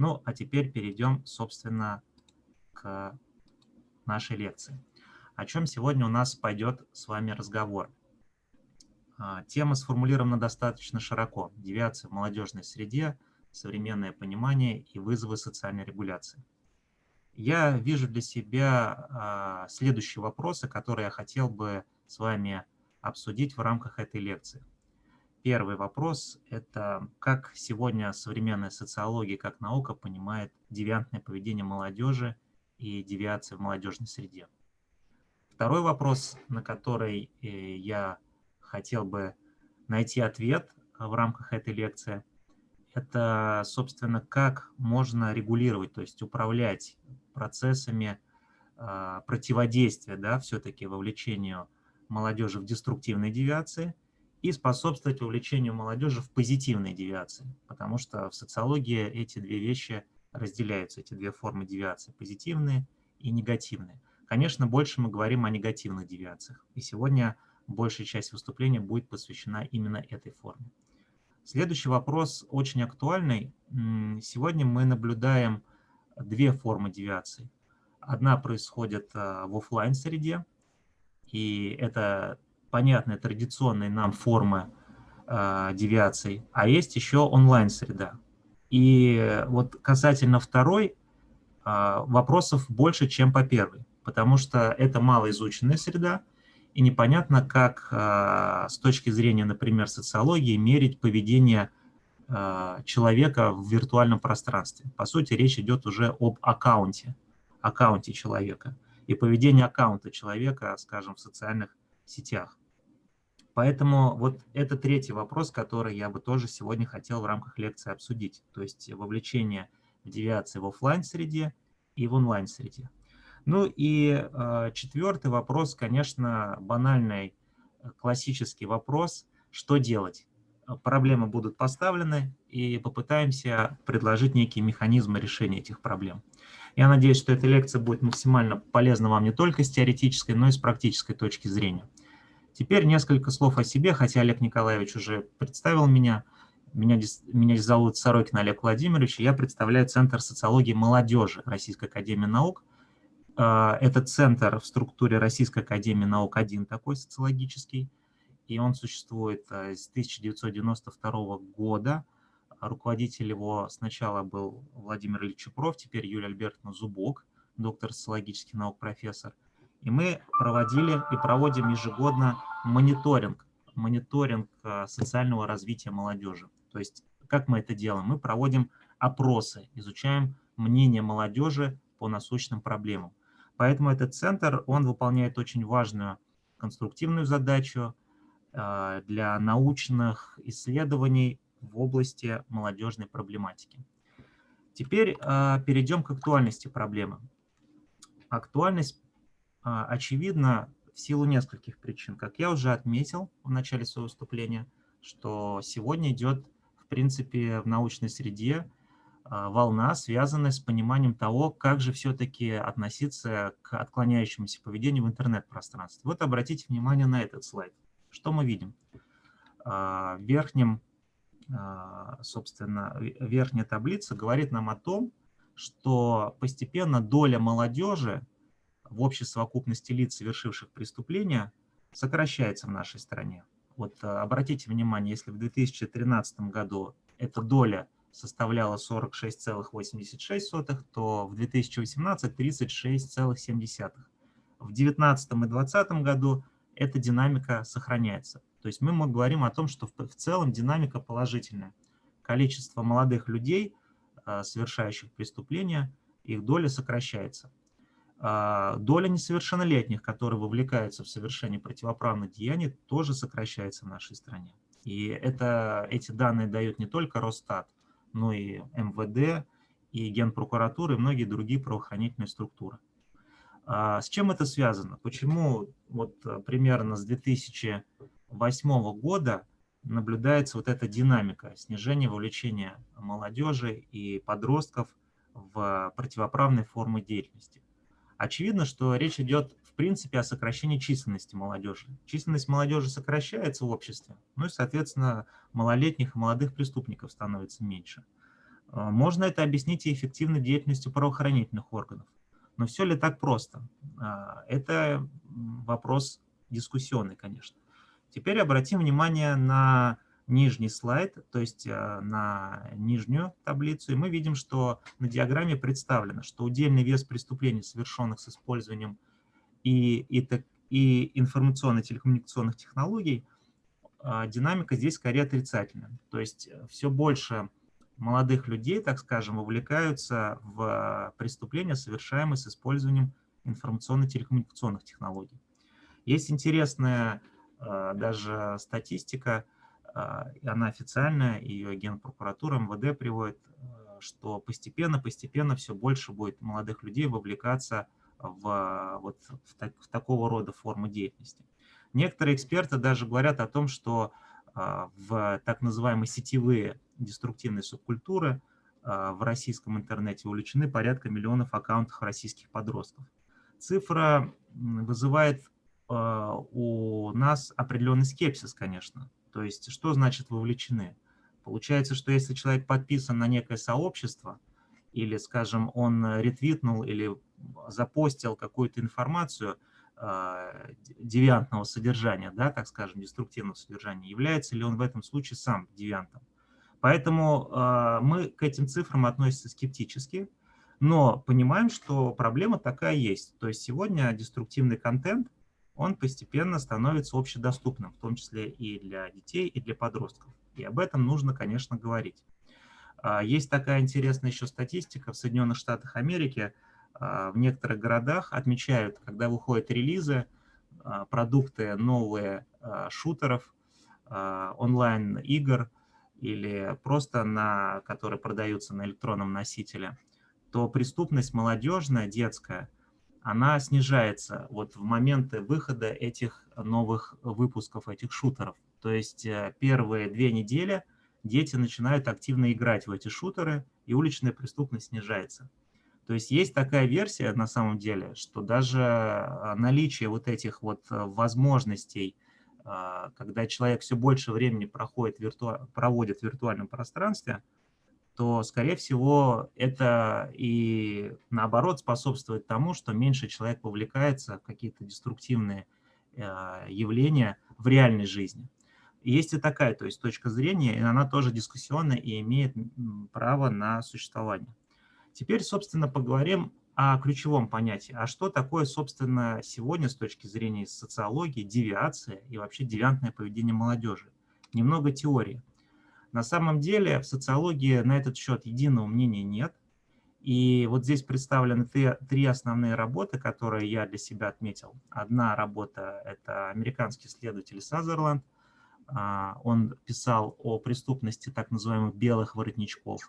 Ну, а теперь перейдем, собственно, к нашей лекции. О чем сегодня у нас пойдет с вами разговор. А, тема сформулирована достаточно широко. Девиация в молодежной среде, современное понимание и вызовы социальной регуляции. Я вижу для себя а, следующие вопросы, которые я хотел бы с вами обсудить в рамках этой лекции. Первый вопрос – это как сегодня современная социология как наука понимает девиантное поведение молодежи и девиации в молодежной среде. Второй вопрос, на который э, я хотел бы найти ответ в рамках этой лекции, это, собственно, как можно регулировать, то есть управлять процессами а, противодействия, да, все-таки вовлечению молодежи в деструктивные девиации и способствовать вовлечению молодежи в позитивные девиации, потому что в социологии эти две вещи разделяются, эти две формы девиации, позитивные и негативные. Конечно, больше мы говорим о негативных девиациях, и сегодня большая часть выступления будет посвящена именно этой форме. Следующий вопрос очень актуальный. Сегодня мы наблюдаем две формы девиации. Одна происходит а, в офлайн среде и это понятная традиционная нам форма э, девиаций, а есть еще онлайн-среда. И вот касательно второй, э, вопросов больше, чем по первой, потому что это малоизученная среда, и непонятно, как э, с точки зрения, например, социологии мерить поведение э, человека в виртуальном пространстве. По сути, речь идет уже об аккаунте, аккаунте человека и поведение аккаунта человека, скажем, в социальных сетях. Поэтому вот это третий вопрос, который я бы тоже сегодня хотел в рамках лекции обсудить. То есть вовлечение девиации в офлайн среде и в онлайн-среде. Ну и э, четвертый вопрос, конечно, банальный, э, классический вопрос, что делать? Проблемы будут поставлены, и попытаемся предложить некие механизмы решения этих проблем. Я надеюсь, что эта лекция будет максимально полезна вам не только с теоретической, но и с практической точки зрения. Теперь несколько слов о себе, хотя Олег Николаевич уже представил меня. Меня, меня зовут Сорокин Олег Владимирович, и я представляю Центр социологии молодежи Российской Академии Наук. А, это центр в структуре Российской Академии Наук, один такой социологический, и он существует а, с 1992 года. Руководитель его сначала был Владимир Ильич Чупров, теперь Юлия Альбертовна Зубок, доктор социологических наук, профессор. И мы проводили и проводим ежегодно мониторинг, мониторинг а, социального развития молодежи. То есть как мы это делаем? Мы проводим опросы, изучаем мнение молодежи по насущным проблемам. Поэтому этот центр, он выполняет очень важную конструктивную задачу а, для научных исследований в области молодежной проблематики. Теперь э, перейдем к актуальности проблемы. Актуальность э, очевидна в силу нескольких причин. Как я уже отметил в начале своего выступления, что сегодня идет, в принципе, в научной среде э, волна, связанная с пониманием того, как же все-таки относиться к отклоняющемуся поведению в интернет-пространстве. Вот обратите внимание на этот слайд. Что мы видим? В верхнем а, собственно, верхняя таблица говорит нам о том, что постепенно доля молодежи в общей совокупности лиц, совершивших преступления, сокращается в нашей стране. Вот а, обратите внимание, если в 2013 году эта доля составляла 46,86, то в 2018 36,7. В 2019 и 2020 году эта динамика сохраняется. То есть мы говорим о том, что в целом динамика положительная. Количество молодых людей, а, совершающих преступления, их доля сокращается. А, доля несовершеннолетних, которые вовлекаются в совершение противоправных деяний, тоже сокращается в нашей стране. И это, эти данные дают не только Росстат, но и МВД, и Генпрокуратура, и многие другие правоохранительные структуры. А, с чем это связано? Почему вот примерно с 2000 2008 года наблюдается вот эта динамика снижения вовлечения молодежи и подростков в противоправные формы деятельности. Очевидно, что речь идет в принципе о сокращении численности молодежи. Численность молодежи сокращается в обществе, ну и, соответственно, малолетних и молодых преступников становится меньше. А, можно это объяснить и эффективной деятельностью правоохранительных органов. Но все ли так просто? А, это вопрос дискуссионный, конечно. Теперь обратим внимание на нижний слайд, то есть а, на нижнюю таблицу, и мы видим, что на диаграмме представлено, что удельный вес преступлений, совершенных с использованием и, и, и информационно-телекоммуникационных технологий, динамика здесь скорее отрицательная. То есть все больше молодых людей, так скажем, вовлекаются в преступления, совершаемые с использованием информационно-телекоммуникационных технологий. Есть интересная э, даже статистика, э, она официальная, ее Генпрокуратура МВД приводит, э, что постепенно-постепенно все больше будет молодых людей вовлекаться в, вот, в, так, в такого рода формы деятельности. Некоторые эксперты даже говорят о том, что в так называемые сетевые деструктивной субкультуры а, в российском интернете увлечены порядка миллионов аккаунтов российских подростков. Цифра вызывает а, у нас определенный скепсис, конечно. То есть, что значит вовлечены? Получается, что если человек подписан на некое сообщество, или, скажем, он ретвитнул или запостил какую-то информацию э, девиантного содержания, да, так скажем, деструктивного содержания, является ли он в этом случае сам девиантом? Поэтому э, мы к этим цифрам относимся скептически, но понимаем, что проблема такая есть. То есть сегодня деструктивный контент, он постепенно становится общедоступным, в том числе и для детей, и для подростков. И об этом нужно, конечно, говорить. Э, есть такая интересная еще статистика в Соединенных Штатах Америки. Э, в некоторых городах отмечают, когда выходят релизы, продукты новые шутеров, онлайн-игр, или просто на, которые продаются на электронном носителе, то преступность молодежная, детская, она снижается вот в моменты выхода этих новых выпусков, этих шутеров. То есть э, первые две недели дети начинают активно играть в эти шутеры, и уличная преступность снижается. То есть есть такая версия на самом деле, что даже э, наличие вот этих вот э, возможностей когда человек все больше времени проходит вирту... проводит в виртуальном пространстве, то, скорее всего, это и наоборот способствует тому, что меньше человек вовлекается в какие-то деструктивные а, явления в реальной жизни. Есть и такая то есть, точка зрения, и она тоже дискуссионная и имеет право на существование. Теперь, собственно, поговорим о ключевом понятии. А что такое, собственно, сегодня с точки зрения социологии девиация и вообще девиантное поведение молодежи? Немного теории. На самом деле в социологии на этот счет единого мнения нет. И вот здесь представлены три, основные работы, которые я для себя отметил. Одна работа – это американский исследователь Сазерленд. А, он писал о преступности так называемых белых воротничков.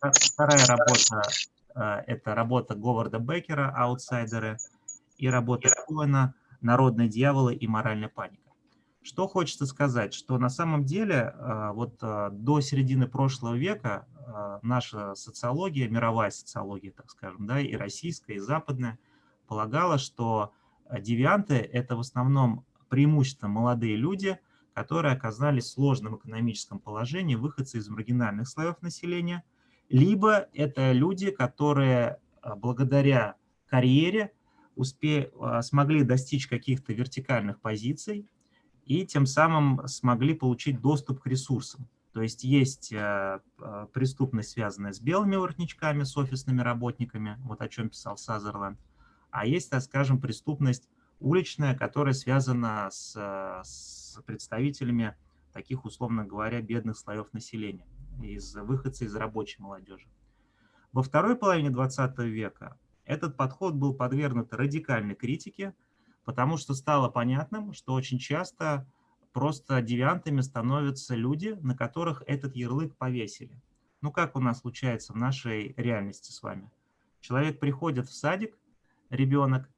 Вторая работа Э, это работа Говарда Беккера «Аутсайдеры» и работа Коэна «Народные дьяволы и моральная паника». Что хочется сказать, что на самом деле э, вот э, до середины прошлого века наша социология, мировая социология, так скажем, да, и российская, и западная, полагала, что девианты – это в основном преимущественно молодые люди, которые оказались в сложном экономическом положении, выходцы из маргинальных слоев населения – либо это люди, которые благодаря карьере успе... Смогли достичь каких-то вертикальных позиций и тем самым смогли получить доступ к ресурсам. То есть есть а, преступность, связанная с белыми воротничками, с офисными работниками, вот о чем писал Сазерленд, а есть, так скажем, преступность уличная, которая связана с, с представителями таких, условно говоря, бедных слоев населения из выходцы из рабочей молодежи. Во второй половине 20 века этот подход был подвергнут радикальной критике, потому что стало понятным, что очень часто просто девиантами становятся люди, на которых этот ярлык повесили. Ну, как у нас случается в нашей реальности с вами. Человек приходит в садик, ребенок,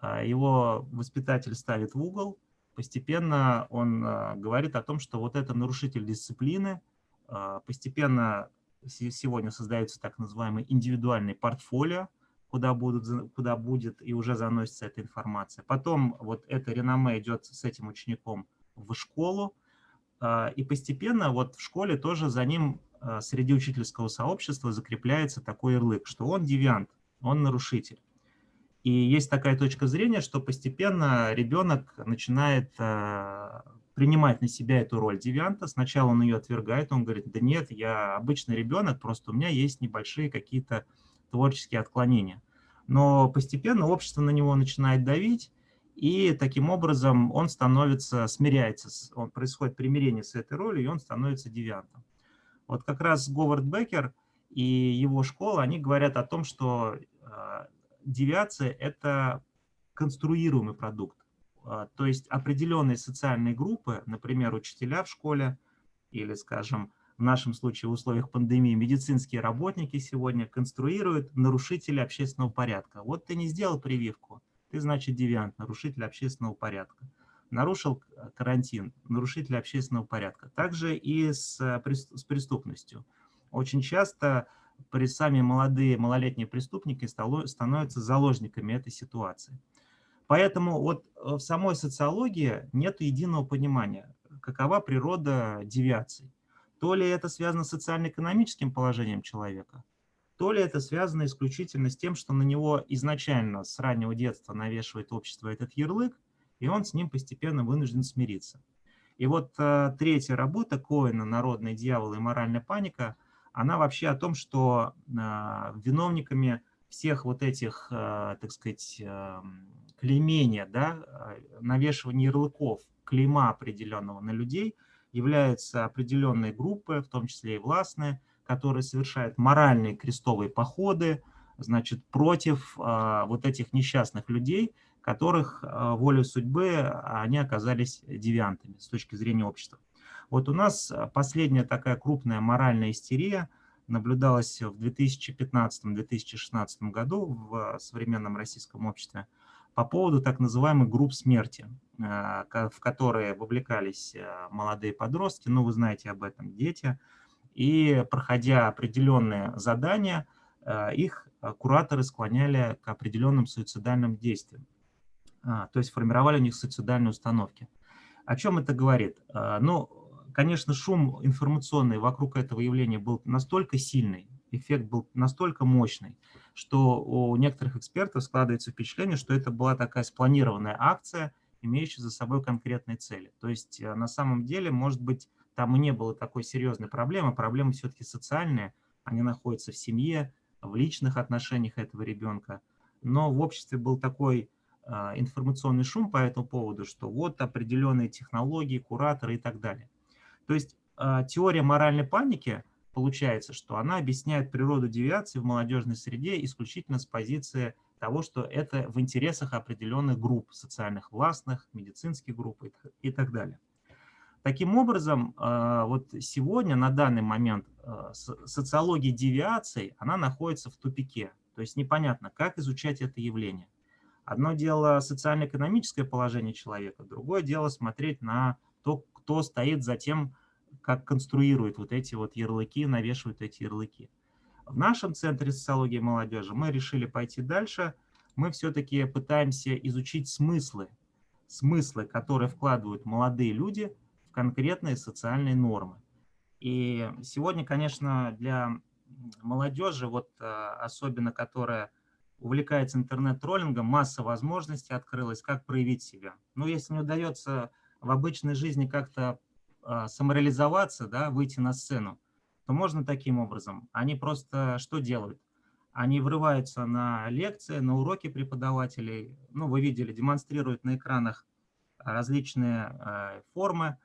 а, его воспитатель ставит в угол, постепенно он а, говорит о том, что вот это нарушитель дисциплины, а, постепенно сегодня создаются так называемые индивидуальные портфолио, куда, будут, куда будет и уже заносится эта информация. Потом вот это реноме идет с этим учеником в школу, а, и постепенно вот в школе тоже за ним э, среди учительского сообщества закрепляется такой ярлык, что он девиант, он нарушитель. И есть такая точка зрения, что постепенно ребенок начинает э, принимать на себя эту роль девианта. Сначала он ее отвергает, он говорит, да нет, я обычный ребенок, просто у меня есть небольшие какие-то творческие отклонения. Но постепенно общество на него начинает давить, и таким образом он становится, смиряется, он, происходит примирение с этой ролью, и он становится девиантом. Вот как раз Говард Беккер и его школа, они говорят о том, что э, девиация – это конструируемый продукт. Э, то есть определенные социальные группы, например, учителя в школе или, скажем, в нашем случае в условиях пандемии медицинские работники сегодня конструируют нарушители общественного порядка. Вот ты не сделал прививку, ты, значит, девиант, нарушитель общественного порядка. Нарушил карантин, нарушитель общественного порядка. Также и с, с преступностью. Очень часто при сами молодые, малолетние преступники становятся заложниками этой ситуации. Поэтому вот в самой социологии нет единого понимания, какова природа девиаций. То ли это связано с социально-экономическим положением человека, то ли это связано исключительно с тем, что на него изначально с раннего детства навешивает общество этот ярлык, и он с ним постепенно вынужден смириться. И вот э, третья работа Коэна «Народный дьявол и моральная паника», она вообще о том, что э, виновниками всех вот этих, э, так сказать, э, клеймения, да, э, навешивания ярлыков, клейма определенного на людей – являются определенные группы, в том числе и властные, которые совершают моральные крестовые походы, значит, против а, вот этих несчастных людей, которых а, волей судьбы они оказались девиантами с точки зрения общества. Вот у нас последняя такая крупная моральная истерия наблюдалась в 2015-2016 году в современном российском обществе по поводу так называемых групп смерти. Э, в которые вовлекались э, молодые подростки, ну, вы знаете об этом, дети, и проходя определенные задания, э, их кураторы склоняли к определенным суицидальным действиям, а, то есть формировали у них суицидальные установки. О чем это говорит? Ну, конечно, шум информационный вокруг этого явления был настолько сильный, эффект был настолько мощный, что у некоторых экспертов складывается впечатление, что это была такая спланированная акция – имеющие за собой конкретные цели. То есть э, на самом деле, может быть, там и не было такой серьезной проблемы, проблемы все-таки социальные, они находятся в семье, в личных отношениях этого ребенка, но в обществе был такой э, информационный шум по этому поводу, что вот определенные технологии, кураторы и так далее. То есть э, теория моральной паники, получается, что она объясняет природу девиации в молодежной среде исключительно с позиции того, что это в интересах определенных групп, социальных властных, медицинских групп и так далее. Таким образом, э, вот сегодня, на данный момент, э, социология девиаций, она находится в тупике. То есть непонятно, как изучать это явление. Одно дело социально-экономическое положение человека, другое дело смотреть на то, кто стоит за тем, как конструирует вот эти вот ярлыки, навешивают эти ярлыки. В нашем Центре социологии молодежи мы решили пойти дальше. Мы все-таки пытаемся изучить смыслы, смыслы, которые вкладывают молодые люди в конкретные социальные нормы. И сегодня, конечно, для молодежи, вот а, особенно которая увлекается интернет-троллингом, масса возможностей открылась, как проявить себя. Но если не удается в обычной жизни как-то самореализоваться, да, выйти на сцену, то можно таким образом. Они просто что делают? Они врываются на лекции, на уроки преподавателей. Ну, вы видели, демонстрируют на экранах различные э, формы,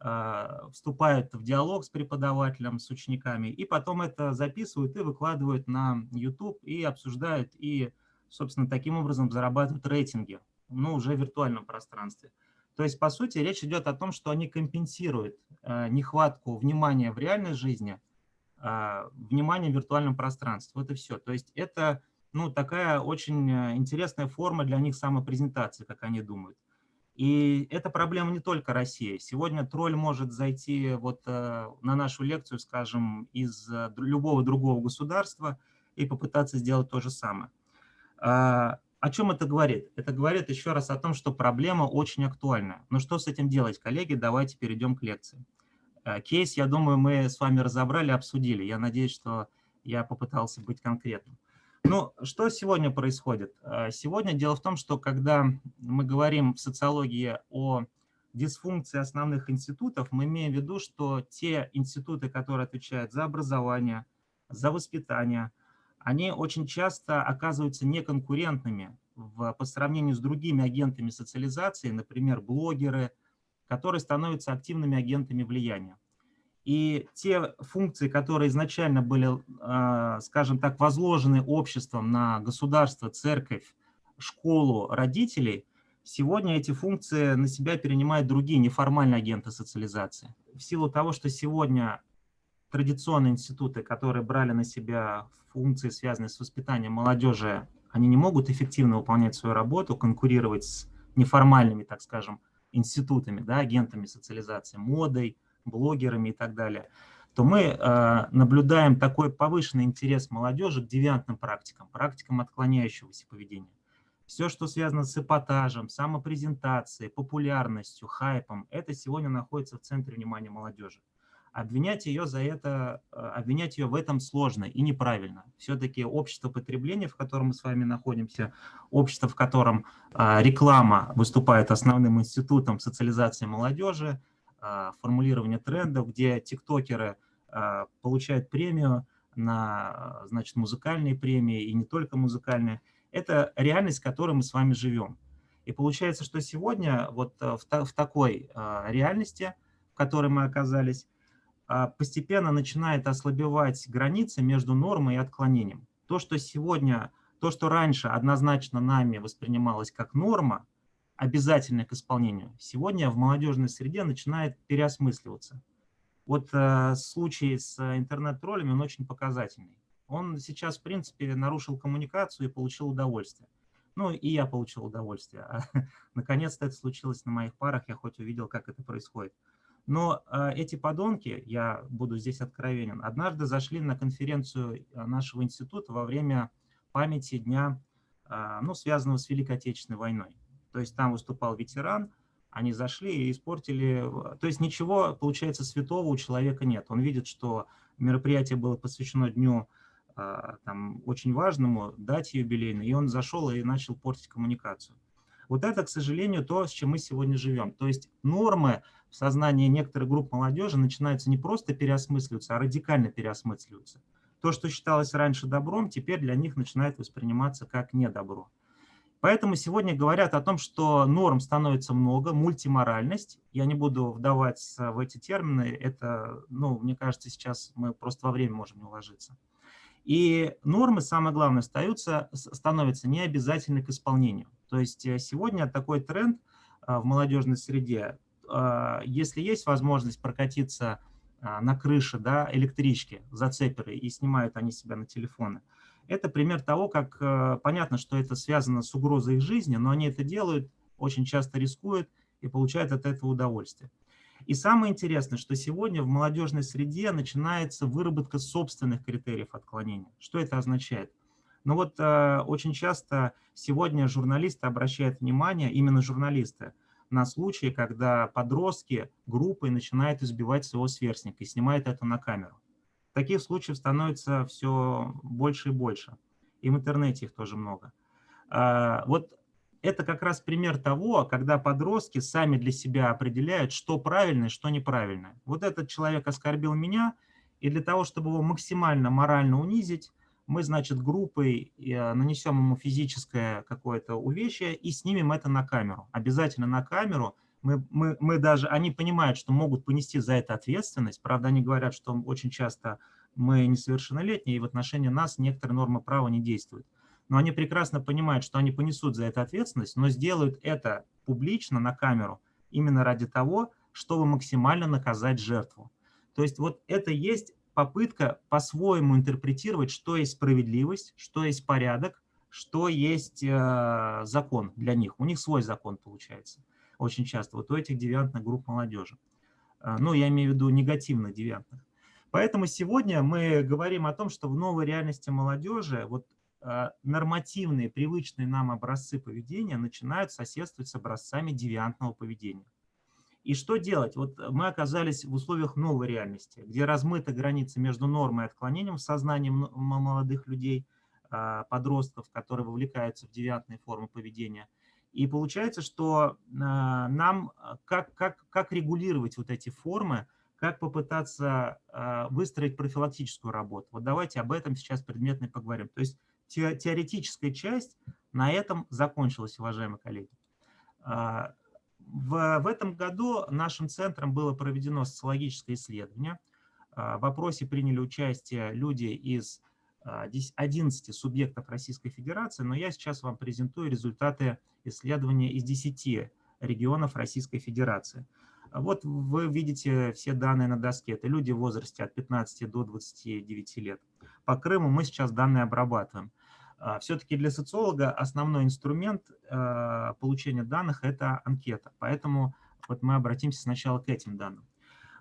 э, вступают в диалог с преподавателем, с учениками, и потом это записывают и выкладывают на YouTube, и обсуждают, и, собственно, таким образом зарабатывают рейтинги, ну, уже в виртуальном пространстве. То есть, по сути, речь идет о том, что они компенсируют э, нехватку внимания в реальной жизни а, внимание в виртуальном пространстве. Вот и все. То есть это ну, такая очень э, интересная форма для них самопрезентации, как они думают. И это проблема не только России. Сегодня тролль может зайти вот э, на нашу лекцию, скажем, из любого другого государства и попытаться сделать то же самое. О чем это говорит? Это говорит еще раз о том, что проблема очень актуальна. Но что с этим делать, коллеги? Давайте перейдем к лекции. Кейс, я думаю, мы с вами разобрали, обсудили. Я надеюсь, что я попытался быть конкретным. Ну, что сегодня происходит? Сегодня дело в том, что когда мы говорим в социологии о дисфункции основных институтов, мы имеем в виду, что те институты, которые отвечают за образование, за воспитание, они очень часто оказываются неконкурентными в, по сравнению с другими агентами социализации, например, блогеры, которые становятся активными агентами влияния. И те функции, которые изначально были, а, скажем так, возложены обществом на государство, церковь, школу, родителей, сегодня эти функции на себя перенимают другие неформальные агенты социализации. В силу того, что сегодня традиционные институты, которые брали на себя функции, связанные с воспитанием молодежи, они не могут эффективно выполнять свою работу, конкурировать с неформальными, так скажем, институтами, да, агентами социализации, модой, блогерами и так далее, то мы э, наблюдаем такой повышенный интерес молодежи к девиантным практикам, практикам отклоняющегося поведения. Все, что связано с эпатажем, самопрезентацией, популярностью, хайпом, это сегодня находится в центре внимания молодежи обвинять ее за это, э, обвинять ее в этом сложно и неправильно. Все-таки общество потребления, в котором мы с вами находимся, общество, в котором а, реклама выступает основным институтом социализации молодежи, а, формулирования трендов, где тиктокеры получают премию на значит, музыкальные премии и не только музыкальные, это реальность, в которой мы с вами живем. И получается, что сегодня вот э, в, в такой реальности, в которой мы оказались, постепенно начинает ослабевать граница между нормой и отклонением. То, что сегодня, то, что раньше однозначно нами воспринималось как норма, обязательная к исполнению, сегодня в молодежной среде начинает переосмысливаться. Вот э, случай с интернет-троллями, он очень показательный. Он сейчас, в принципе, нарушил коммуникацию и получил удовольствие. Ну, и я получил удовольствие. Наконец-то это случилось на моих парах, я хоть увидел, как это происходит. Но э, эти подонки, я буду здесь откровенен, однажды зашли на конференцию э, нашего института во время памяти дня, э, ну, связанного с Великой Отечественной войной. То есть там выступал ветеран, они зашли и испортили... То есть ничего, получается, святого у человека нет. Он видит, что мероприятие было посвящено дню там, очень важному, дате юбилейной, и он зашел и начал портить коммуникацию. Вот это, к сожалению, то, с чем мы сегодня живем. То есть нормы в сознании некоторых групп молодежи начинаются не просто переосмысливаться, а радикально переосмысливаться. То, что считалось раньше добром, теперь для них начинает восприниматься как недобро. Поэтому сегодня говорят о том, что норм становится много, мультиморальность. Я не буду вдаваться в эти термины, это, ну, мне кажется, сейчас мы просто во время можем не уложиться. И нормы, самое главное, остаются, становятся необязательны к исполнению. То есть э, сегодня такой тренд а, в молодежной среде, а, если есть возможность прокатиться а, на крыше да, электрички, зацеперы, и снимают они себя на телефоны, это пример того, как э, понятно, что это связано с угрозой их жизни, но они это делают, очень часто рискуют и получают от этого удовольствие. И самое интересное, что сегодня в молодежной среде начинается выработка собственных критериев отклонения. Что это означает? Ну вот э, очень часто сегодня журналисты обращают внимание, именно журналисты, на случаи, когда подростки группой начинают избивать своего сверстника и снимают это на камеру. Таких случаев становится все больше и больше. И в интернете их тоже много. Э, вот это как раз пример того, когда подростки сами для себя определяют, что правильно и что неправильно. Вот этот человек оскорбил меня, и для того, чтобы его максимально морально унизить, мы, значит, группой э, нанесем ему физическое какое-то увечье и снимем это на камеру. Обязательно на камеру. Мы, мы, мы даже, они понимают, что могут понести за это ответственность. Правда, они говорят, что очень часто мы несовершеннолетние, и в отношении нас некоторые нормы права не действуют но они прекрасно понимают, что они понесут за это ответственность, но сделают это публично на камеру именно ради того, чтобы максимально наказать жертву. То есть вот это есть попытка по-своему интерпретировать, что есть справедливость, что есть порядок, что есть э, закон для них. У них свой закон получается очень часто, вот у этих девиантных групп молодежи. Э, ну, я имею в виду негативно девиантных. Поэтому сегодня мы говорим о том, что в новой реальности молодежи вот Э, нормативные, привычные нам образцы поведения начинают соседствовать с образцами девиантного поведения. И что делать? Вот мы оказались в условиях новой реальности, где размыты границы между нормой и отклонением в сознании молодых людей, а, подростков, которые вовлекаются в девиантные формы поведения. И получается, что а, нам как, как, как регулировать вот эти формы, как попытаться выстроить профилактическую работу. Вот давайте об этом сейчас предметно поговорим. То есть теоретическая часть на этом закончилась, уважаемые коллеги. В, в этом году нашим центром было проведено социологическое исследование. А, в вопросе приняли участие люди из 11 а, субъектов Российской Федерации, но я сейчас вам презентую результаты исследования из 10 регионов Российской Федерации. Вот вы видите все данные на доске. Это люди в возрасте от 15 до 29 лет. По Крыму мы сейчас данные обрабатываем. А, Все-таки для социолога основной инструмент а, получения данных – это анкета. Поэтому вот мы обратимся сначала к этим данным.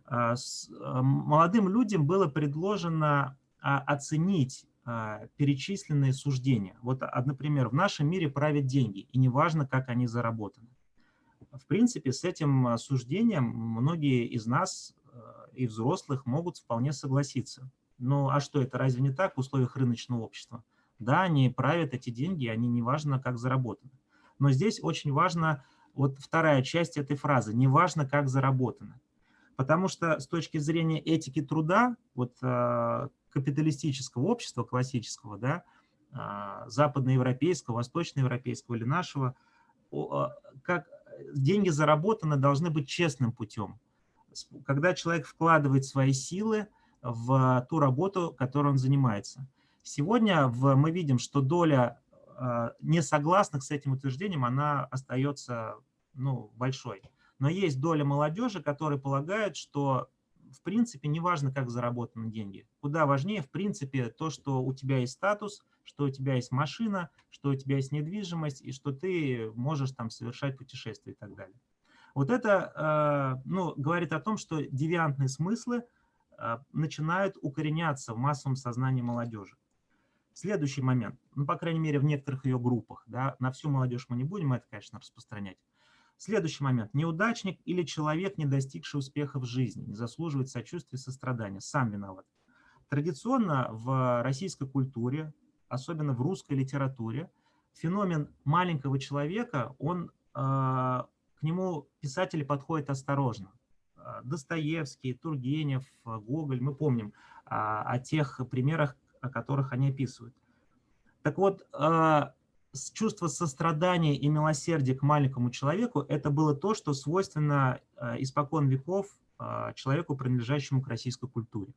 А, молодым людям было предложено оценить перечисленные суждения. Вот, например, в нашем мире правят деньги, и неважно, как они заработаны. В принципе, с этим суждением многие из нас и взрослых могут вполне согласиться. Ну а что, это разве не так в условиях рыночного общества? Да, они правят эти деньги, они не важно, как заработаны. Но здесь очень важно вот вторая часть этой фразы, не важно, как заработано. Потому что с точки зрения этики труда, вот э, капиталистического общества, классического, да, э, западноевропейского, восточноевропейского или нашего, э, как деньги заработаны должны быть честным путем. Когда человек вкладывает свои силы в ту работу, которой он занимается. Сегодня в, мы видим, что доля э, несогласных с этим утверждением, она остается ну, большой. Но есть доля молодежи, которая полагает, что в принципе неважно, как заработаны деньги. Куда важнее, в принципе, то, что у тебя есть статус, что у тебя есть машина, что у тебя есть недвижимость, и что ты можешь там совершать путешествия и так далее. Вот это э, ну, говорит о том, что девиантные смыслы э, начинают укореняться в массовом сознании молодежи. Следующий момент, ну, по крайней мере, в некоторых ее группах, да, на всю молодежь мы не будем это, конечно, распространять. Следующий момент. Неудачник или человек, не достигший успеха в жизни, не заслуживает сочувствия и сострадания, сам виноват. Традиционно в российской культуре, особенно в русской литературе, феномен маленького человека, он, э, к нему писатели подходят осторожно. Достоевский, Тургенев, Гоголь, мы помним а, о тех примерах, о которых они описывают. Так вот, а, чувство сострадания и милосердия к маленькому человеку – это было то, что свойственно а, испокон веков а, человеку, принадлежащему к российской культуре.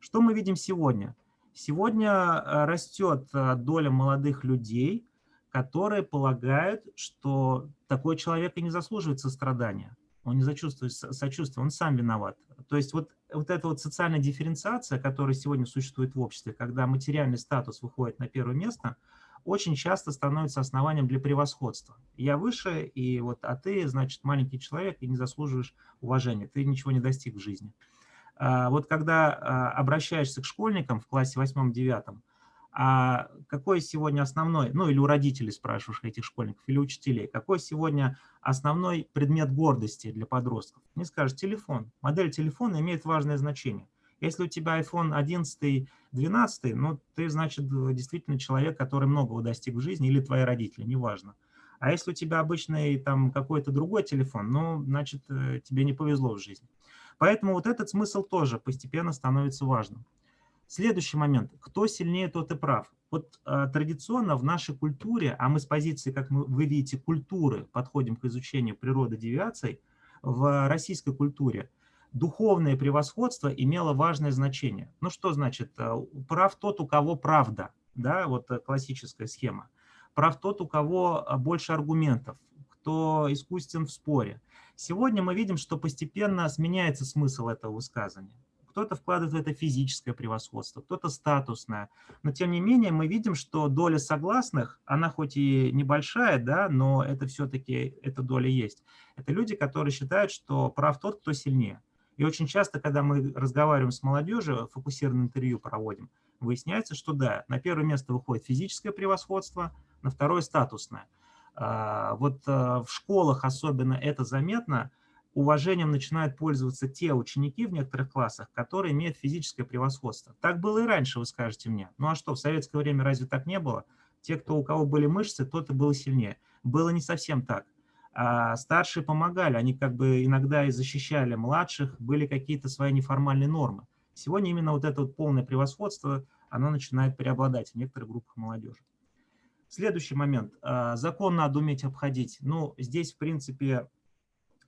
Что мы видим сегодня? Сегодня растет доля молодых людей, которые полагают, что такой человек и не заслуживает сострадания он не зачувствует сочувствие, он сам виноват. То есть вот, вот эта вот социальная дифференциация, которая сегодня существует в обществе, когда материальный статус выходит на первое место, очень часто становится основанием для превосходства. Я выше, и вот, а ты, значит, маленький человек и не заслуживаешь уважения, ты ничего не достиг в жизни. А вот когда а, обращаешься к школьникам в классе 8-9, а какой сегодня основной, ну или у родителей спрашиваешь этих школьников, или учителей, какой сегодня основной предмет гордости для подростков? Не скажешь, телефон. Модель телефона имеет важное значение. Если у тебя iPhone 11, 12, ну ты, значит, действительно человек, который многого достиг в жизни, или твои родители, неважно. А если у тебя обычный там какой-то другой телефон, ну, значит, э, тебе не повезло в жизни. Поэтому вот этот смысл тоже постепенно становится важным. Следующий момент. Кто сильнее, тот и прав. Вот э, традиционно в нашей культуре, а мы с позиции, как мы, вы видите, культуры подходим к изучению природы девиаций, в российской культуре духовное превосходство имело важное значение. Ну что значит? Э, прав тот, у кого правда. Да, вот э, классическая схема. Прав тот, у кого э, больше аргументов, кто искусен в споре. Сегодня мы видим, что постепенно сменяется смысл этого высказывания кто-то вкладывает в это физическое превосходство, кто-то статусное. Но тем не менее мы видим, что доля согласных, она хоть и небольшая, да, но это все-таки, эта доля есть. Это люди, которые считают, что прав тот, кто сильнее. И очень часто, когда мы разговариваем с молодежью, фокусированное интервью проводим, выясняется, что да, на первое место выходит физическое превосходство, на второе – статусное. А, вот а, в школах особенно это заметно – уважением начинают пользоваться те ученики в некоторых классах, которые имеют физическое превосходство. Так было и раньше, вы скажете мне. Ну а что, в советское время разве так не было? Те, кто, у кого были мышцы, тот и был сильнее. Было не совсем так. А старшие помогали, они как бы иногда и защищали младших, были какие-то свои неформальные нормы. Сегодня именно вот это вот полное превосходство, оно начинает преобладать в некоторых группах молодежи. Следующий момент. А, закон надо уметь обходить. Ну, здесь, в принципе,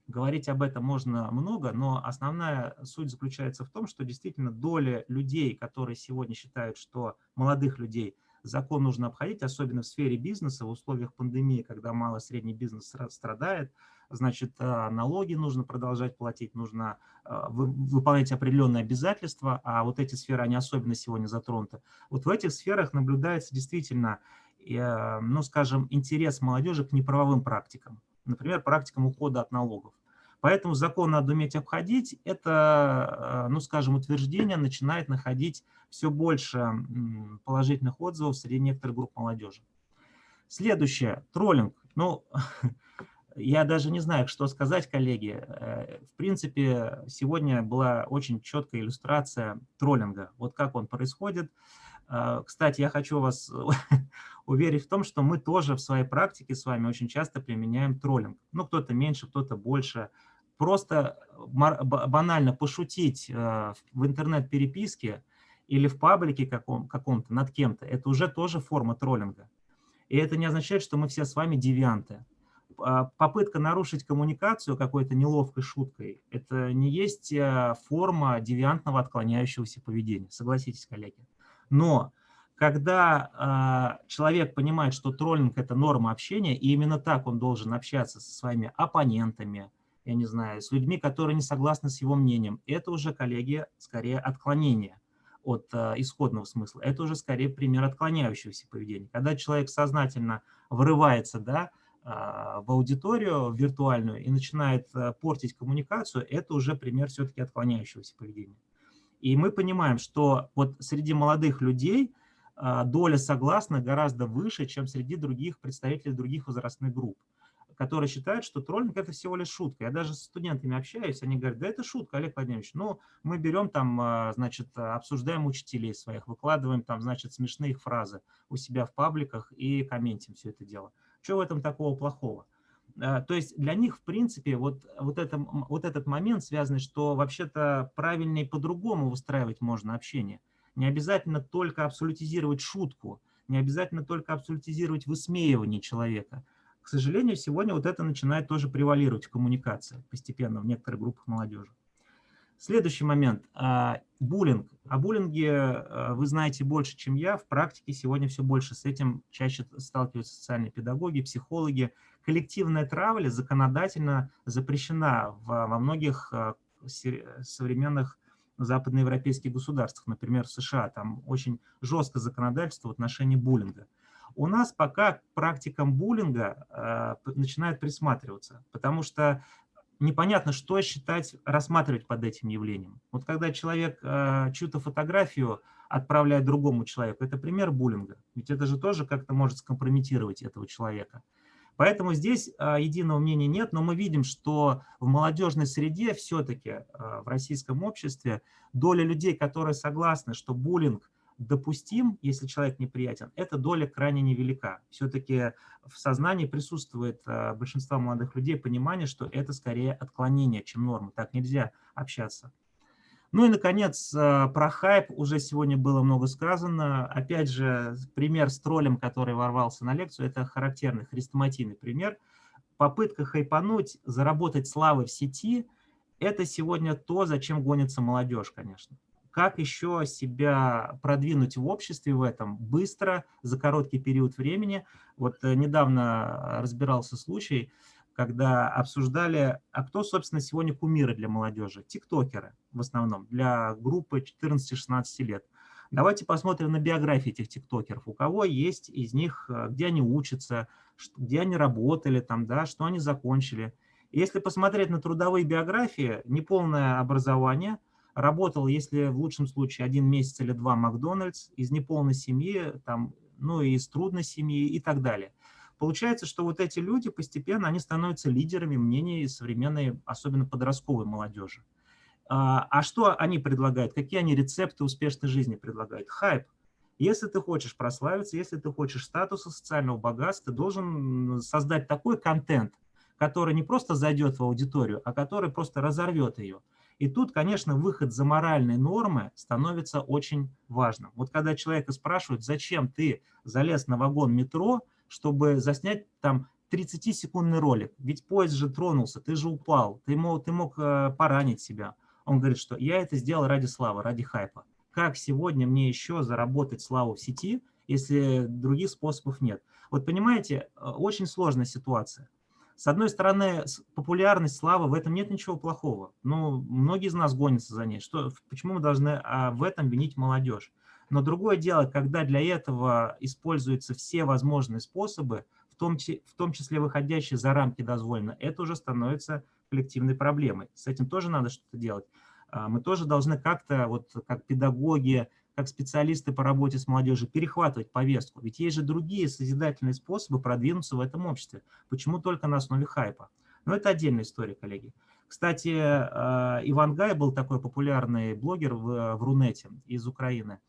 говорить об этом можно много, но основная суть заключается в том, что действительно доля людей, которые сегодня считают, что молодых людей закон нужно обходить, особенно в сфере бизнеса, в условиях пандемии, когда малый и средний бизнес страдает, значит, а, налоги нужно продолжать платить, нужно а, выполнять определенные обязательства, а вот эти сферы, они особенно сегодня затронуты. Вот в этих сферах наблюдается действительно, э, ну, скажем, интерес молодежи к неправовым практикам, например, практикам ухода от налогов. Поэтому закон надо уметь обходить. Это, э, ну, скажем, утверждение начинает находить все больше положительных отзывов среди некоторых групп молодежи. Следующее. Троллинг. Ну, я даже не знаю, что сказать, коллеги. Э, в принципе, сегодня была очень четкая иллюстрация троллинга. Вот как он происходит. Э, кстати, я хочу вас уверить в том, что мы тоже в своей практике с вами очень часто применяем троллинг. Ну, кто-то меньше, кто-то больше просто банально пошутить э, в интернет-переписке или в паблике каком-то каком над кем-то, это уже тоже форма троллинга. И это не означает, что мы все с вами девианты. А, попытка нарушить коммуникацию какой-то неловкой шуткой, это не есть э, форма девиантного отклоняющегося поведения. Согласитесь, коллеги. Но когда э, человек понимает, что троллинг – это норма общения, и именно так он должен общаться со своими оппонентами, я не знаю, с людьми, которые не согласны с его мнением. Это уже, коллеги, скорее отклонение от э, исходного смысла. Это уже скорее пример отклоняющегося поведения. Когда человек сознательно врывается да, э, в аудиторию виртуальную и начинает э, портить коммуникацию, это уже пример все-таки отклоняющегося поведения. И мы понимаем, что вот среди молодых людей доля согласных гораздо выше, чем среди других представителей других возрастных групп которые считают, что троллинг – это всего лишь шутка. Я даже с студентами общаюсь, они говорят, да это шутка, Олег Владимирович. Ну, мы берем там, а, значит, обсуждаем учителей своих, выкладываем там, значит, смешные их фразы у себя в пабликах и комментим все это дело. Что в этом такого плохого? А, то есть для них, в принципе, вот, вот, это, вот этот момент связан, что вообще-то правильнее по-другому выстраивать можно общение. Не обязательно только абсолютизировать шутку, не обязательно только абсолютизировать высмеивание человека – к сожалению, сегодня вот это начинает тоже превалировать в коммуникации постепенно в некоторых группах молодежи. Следующий момент. А, буллинг. О буллинге а, вы знаете больше, чем я. В практике сегодня все больше с этим чаще сталкиваются социальные педагоги, психологи. Коллективная травля законодательно запрещена во многих а, современных западноевропейских государствах, например, в США. Там очень жесткое законодательство в отношении буллинга. У нас пока к практикам буллинга э, начинают присматриваться, потому что непонятно, что считать, рассматривать под этим явлением. Вот когда человек э, чью-то фотографию отправляет другому человеку, это пример буллинга. Ведь это же тоже как-то может скомпрометировать этого человека. Поэтому здесь э, единого мнения нет, но мы видим, что в молодежной среде все-таки э, в российском обществе доля людей, которые согласны, что буллинг допустим, если человек неприятен, эта доля крайне невелика. Все-таки в сознании присутствует э, большинство молодых людей понимание, что это скорее отклонение, чем норма. Так нельзя общаться. Ну и, наконец, э, про хайп уже сегодня было много сказано. Опять же, пример с троллем, который ворвался на лекцию, это характерный хрестоматийный пример. Попытка хайпануть, заработать славы в сети – это сегодня то, зачем гонится молодежь, конечно как еще себя продвинуть в обществе в этом быстро, за короткий период времени. Вот э, недавно разбирался случай, когда обсуждали, а кто, собственно, сегодня кумиры для молодежи? Тиктокеры в основном, для группы 14-16 лет. Давайте посмотрим на биографии этих тиктокеров. У кого есть из них, э, где они учатся, где они работали, там, да, что они закончили. Если посмотреть на трудовые биографии, неполное образование – Работал, если в лучшем случае один месяц или два Макдональдс, из неполной семьи, там, ну и из трудной семьи и так далее. Получается, что вот эти люди постепенно, они становятся лидерами мнений современной, особенно подростковой молодежи. А, а что они предлагают? Какие они рецепты успешной жизни предлагают? Хайп. Если ты хочешь прославиться, если ты хочешь статуса, социального богатства, ты должен создать такой контент, который не просто зайдет в аудиторию, а который просто разорвет ее. И тут, конечно, выход за моральные нормы становится очень важным. Вот когда человека спрашивают, зачем ты залез на вагон метро, чтобы заснять там 30-секундный ролик, ведь поезд же тронулся, ты же упал, ты мог, ты мог э, поранить себя. Он говорит, что я это сделал ради славы, ради хайпа как сегодня мне еще заработать славу в сети, если других способов нет. Вот понимаете, э, очень сложная ситуация. С одной стороны, популярность, слава, в этом нет ничего плохого. Но многие из нас гонятся за ней. Что, почему мы должны а, в этом винить молодежь? Но другое дело, когда для этого используются все возможные способы, в том, в том числе выходящие за рамки дозволено, это уже становится коллективной проблемой. С этим тоже надо что-то делать. А, мы тоже должны как-то, вот как педагоги, как специалисты по работе с молодежью, перехватывать повестку. Ведь есть же другие созидательные способы продвинуться в этом обществе. Почему только на основе хайпа? Но это отдельная история, коллеги. Кстати, а, Иван Гай был такой популярный блогер в, в Рунете из Украины.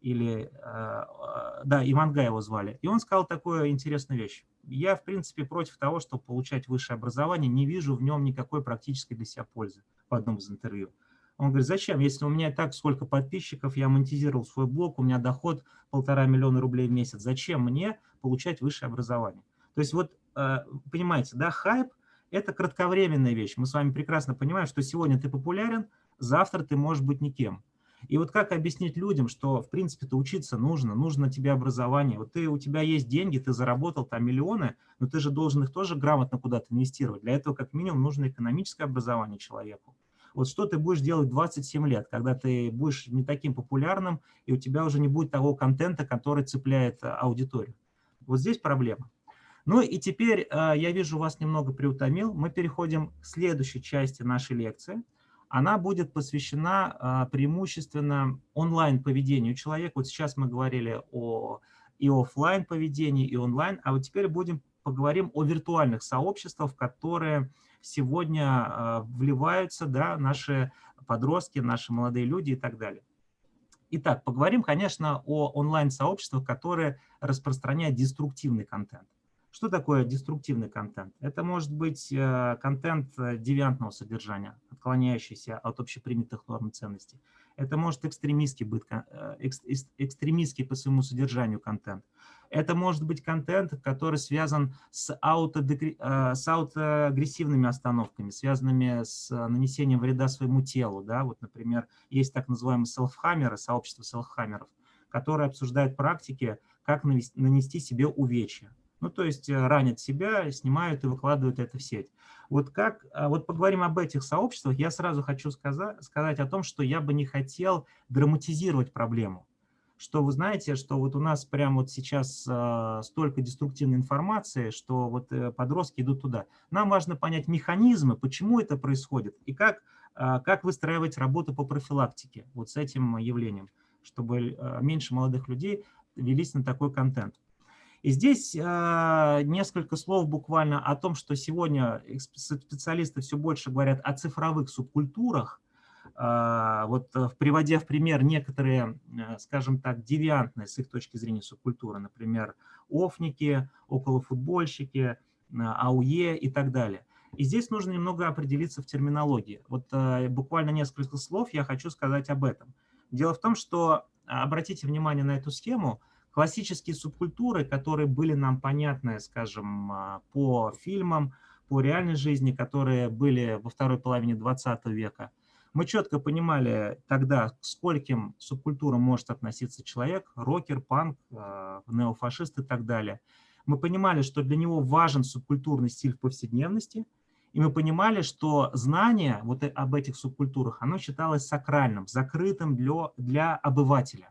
Или, а, да, Иван Гай его звали. И он сказал такую интересную вещь. Я, в принципе, против того, чтобы получать высшее образование, не вижу в нем никакой практической для себя пользы в одном из интервью. Он говорит, зачем, если у меня так сколько подписчиков, я монетизировал свой блог, у меня доход полтора миллиона рублей в месяц, зачем мне получать высшее образование? То есть вот, э, понимаете, да, хайп – это кратковременная вещь. Мы с вами прекрасно понимаем, что сегодня ты популярен, завтра ты можешь быть никем. И вот как объяснить людям, что, в принципе-то, учиться нужно, нужно тебе образование. Вот ты, у тебя есть деньги, ты заработал там миллионы, но ты же должен их тоже грамотно куда-то инвестировать. Для этого, как минимум, нужно экономическое образование человеку. Вот что ты будешь делать 27 лет, когда ты будешь не таким популярным, и у тебя уже не будет того контента, который цепляет а, аудиторию. Вот здесь проблема. Ну и теперь, а, я вижу, вас немного приутомил. Мы переходим к следующей части нашей лекции. Она будет посвящена а, преимущественно онлайн-поведению человека. Вот сейчас мы говорили о и офлайн поведении, и онлайн, а вот теперь будем поговорим о виртуальных сообществах, которые сегодня а, вливаются да, наши подростки, наши молодые люди и так далее. Итак, поговорим, конечно, о онлайн-сообществах, которые распространяют деструктивный контент. Что такое деструктивный контент? Это может быть э, контент э, девиантного содержания, отклоняющийся от общепринятых норм ценностей. Это может экстремистский, быть, э, экстремистский по своему содержанию контент. Это может быть контент, который связан с, с аутоагрессивными остановками, связанными с нанесением вреда своему телу. Да? Вот, например, есть так называемые селфхаммеры, сообщество селфхаммеров, которые обсуждают практики, как нанести себе увечья. Ну, то есть э, ранят себя, снимают и выкладывают это в сеть. Вот как, а, вот поговорим об этих сообществах, я сразу хочу сказать, сказать о том, что я бы не хотел драматизировать проблему. Что вы знаете, что вот у нас прямо вот сейчас э, столько деструктивной информации, что вот э, подростки идут туда. Нам важно понять механизмы, почему это происходит, и как, э, как выстраивать работу по профилактике вот с этим явлением, чтобы э, меньше молодых людей велись на такой контент. И здесь э, несколько слов буквально о том, что сегодня специалисты все больше говорят о цифровых субкультурах, э, вот э, приводя в пример некоторые, э, скажем так, девиантные с их точки зрения субкультуры, например, офники, околофутбольщики, э, АУЕ и так далее. И здесь нужно немного определиться в терминологии. Вот э, буквально несколько слов я хочу сказать об этом. Дело в том, что, обратите внимание на эту схему, Классические субкультуры, которые были нам понятны, скажем, а, по фильмам, по реальной жизни, которые были во второй половине 20 века, мы четко понимали тогда, к скольким субкультурам может относиться человек, рокер, панк, а, неофашист и так далее. Мы понимали, что для него важен субкультурный стиль в повседневности, и мы понимали, что знание вот об этих субкультурах, оно считалось сакральным, закрытым для, для обывателя.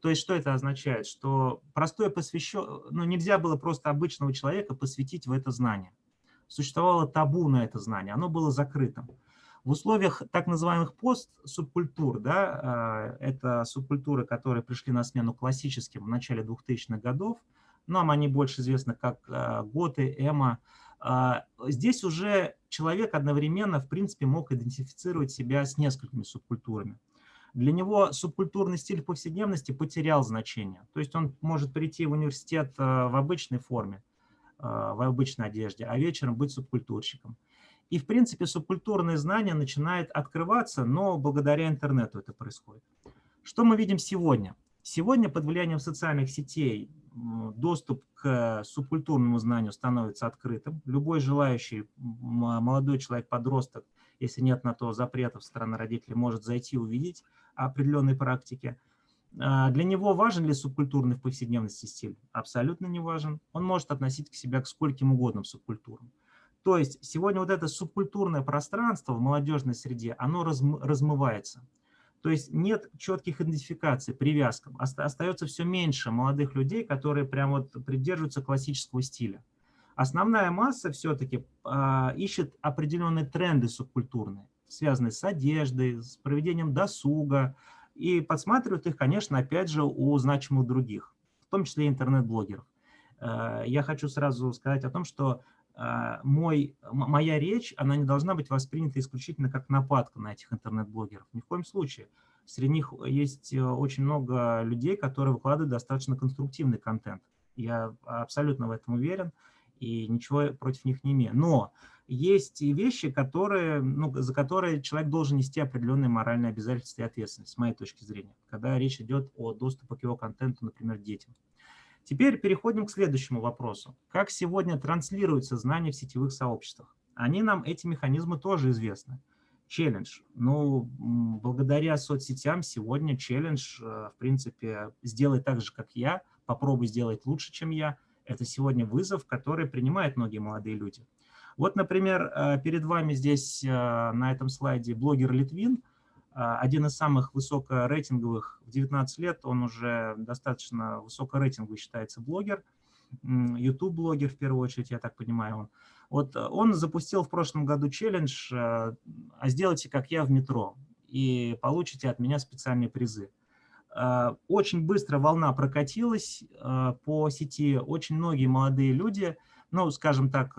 То есть что это означает? Что простое посвящен, ну, нельзя было просто обычного человека посвятить в это знание. Существовало табу на это знание, оно было закрытым. В условиях так называемых постсубкультур, да, а, это субкультуры, которые пришли на смену классическим в начале 2000-х годов, нам они больше известны как готы, эмо. Здесь уже человек одновременно, в принципе, мог идентифицировать себя с несколькими субкультурами. Для него субкультурный стиль повседневности потерял значение. То есть он может прийти в университет в обычной форме, в обычной одежде, а вечером быть субкультурщиком. И, в принципе, субкультурное знание начинает открываться, но благодаря интернету это происходит. Что мы видим сегодня? Сегодня под влиянием социальных сетей доступ к субкультурному знанию становится открытым. Любой желающий молодой человек, подросток, если нет на то запретов со стороны родителей, может зайти и увидеть определенные практики. А, для него важен ли субкультурный в повседневности стиль? Абсолютно не важен. Он может относить к себя к скольким угодным субкультурам. То есть сегодня вот это субкультурное пространство в молодежной среде, оно размывается. То есть нет четких идентификаций, привязкам. Остается все меньше молодых людей, которые прям вот придерживаются классического стиля. Основная масса все-таки а, ищет определенные тренды субкультурные, связанные с одеждой, с проведением досуга, и подсматривают их, конечно, опять же, у значимых других, в том числе интернет-блогеров. Э, я хочу сразу сказать о том, что мой, моя речь, она не должна быть воспринята исключительно как нападка на этих интернет-блогеров. Ни в коем случае. Среди них есть э, очень много людей, которые выкладывают достаточно конструктивный контент. Я абсолютно в этом уверен и ничего против них не имею. Но есть и вещи, которые, ну, за которые человек должен нести определенные моральные обязательства и ответственность, с моей точки зрения, когда речь идет о доступе к его контенту, например, детям. Теперь переходим к следующему вопросу. Как сегодня транслируются знания в сетевых сообществах? Они нам, эти механизмы тоже известны. Челлендж. Ну, благодаря соцсетям сегодня челлендж, э, в принципе, сделай так же, как я, попробуй сделать лучше, чем я. Это сегодня вызов, который принимают многие молодые люди. Вот, например, э, перед вами здесь э, на этом слайде блогер Литвин – один из самых высокорейтинговых в 19 лет, он уже достаточно высокорейтинговый считается блогер, YouTube-блогер в первую очередь, я так понимаю. Он. Вот э, он запустил в прошлом году челлендж э, «А сделайте, как я в метро, и получите от меня специальные призы». Э, очень быстро волна прокатилась по сети, очень многие молодые люди, ну, скажем так,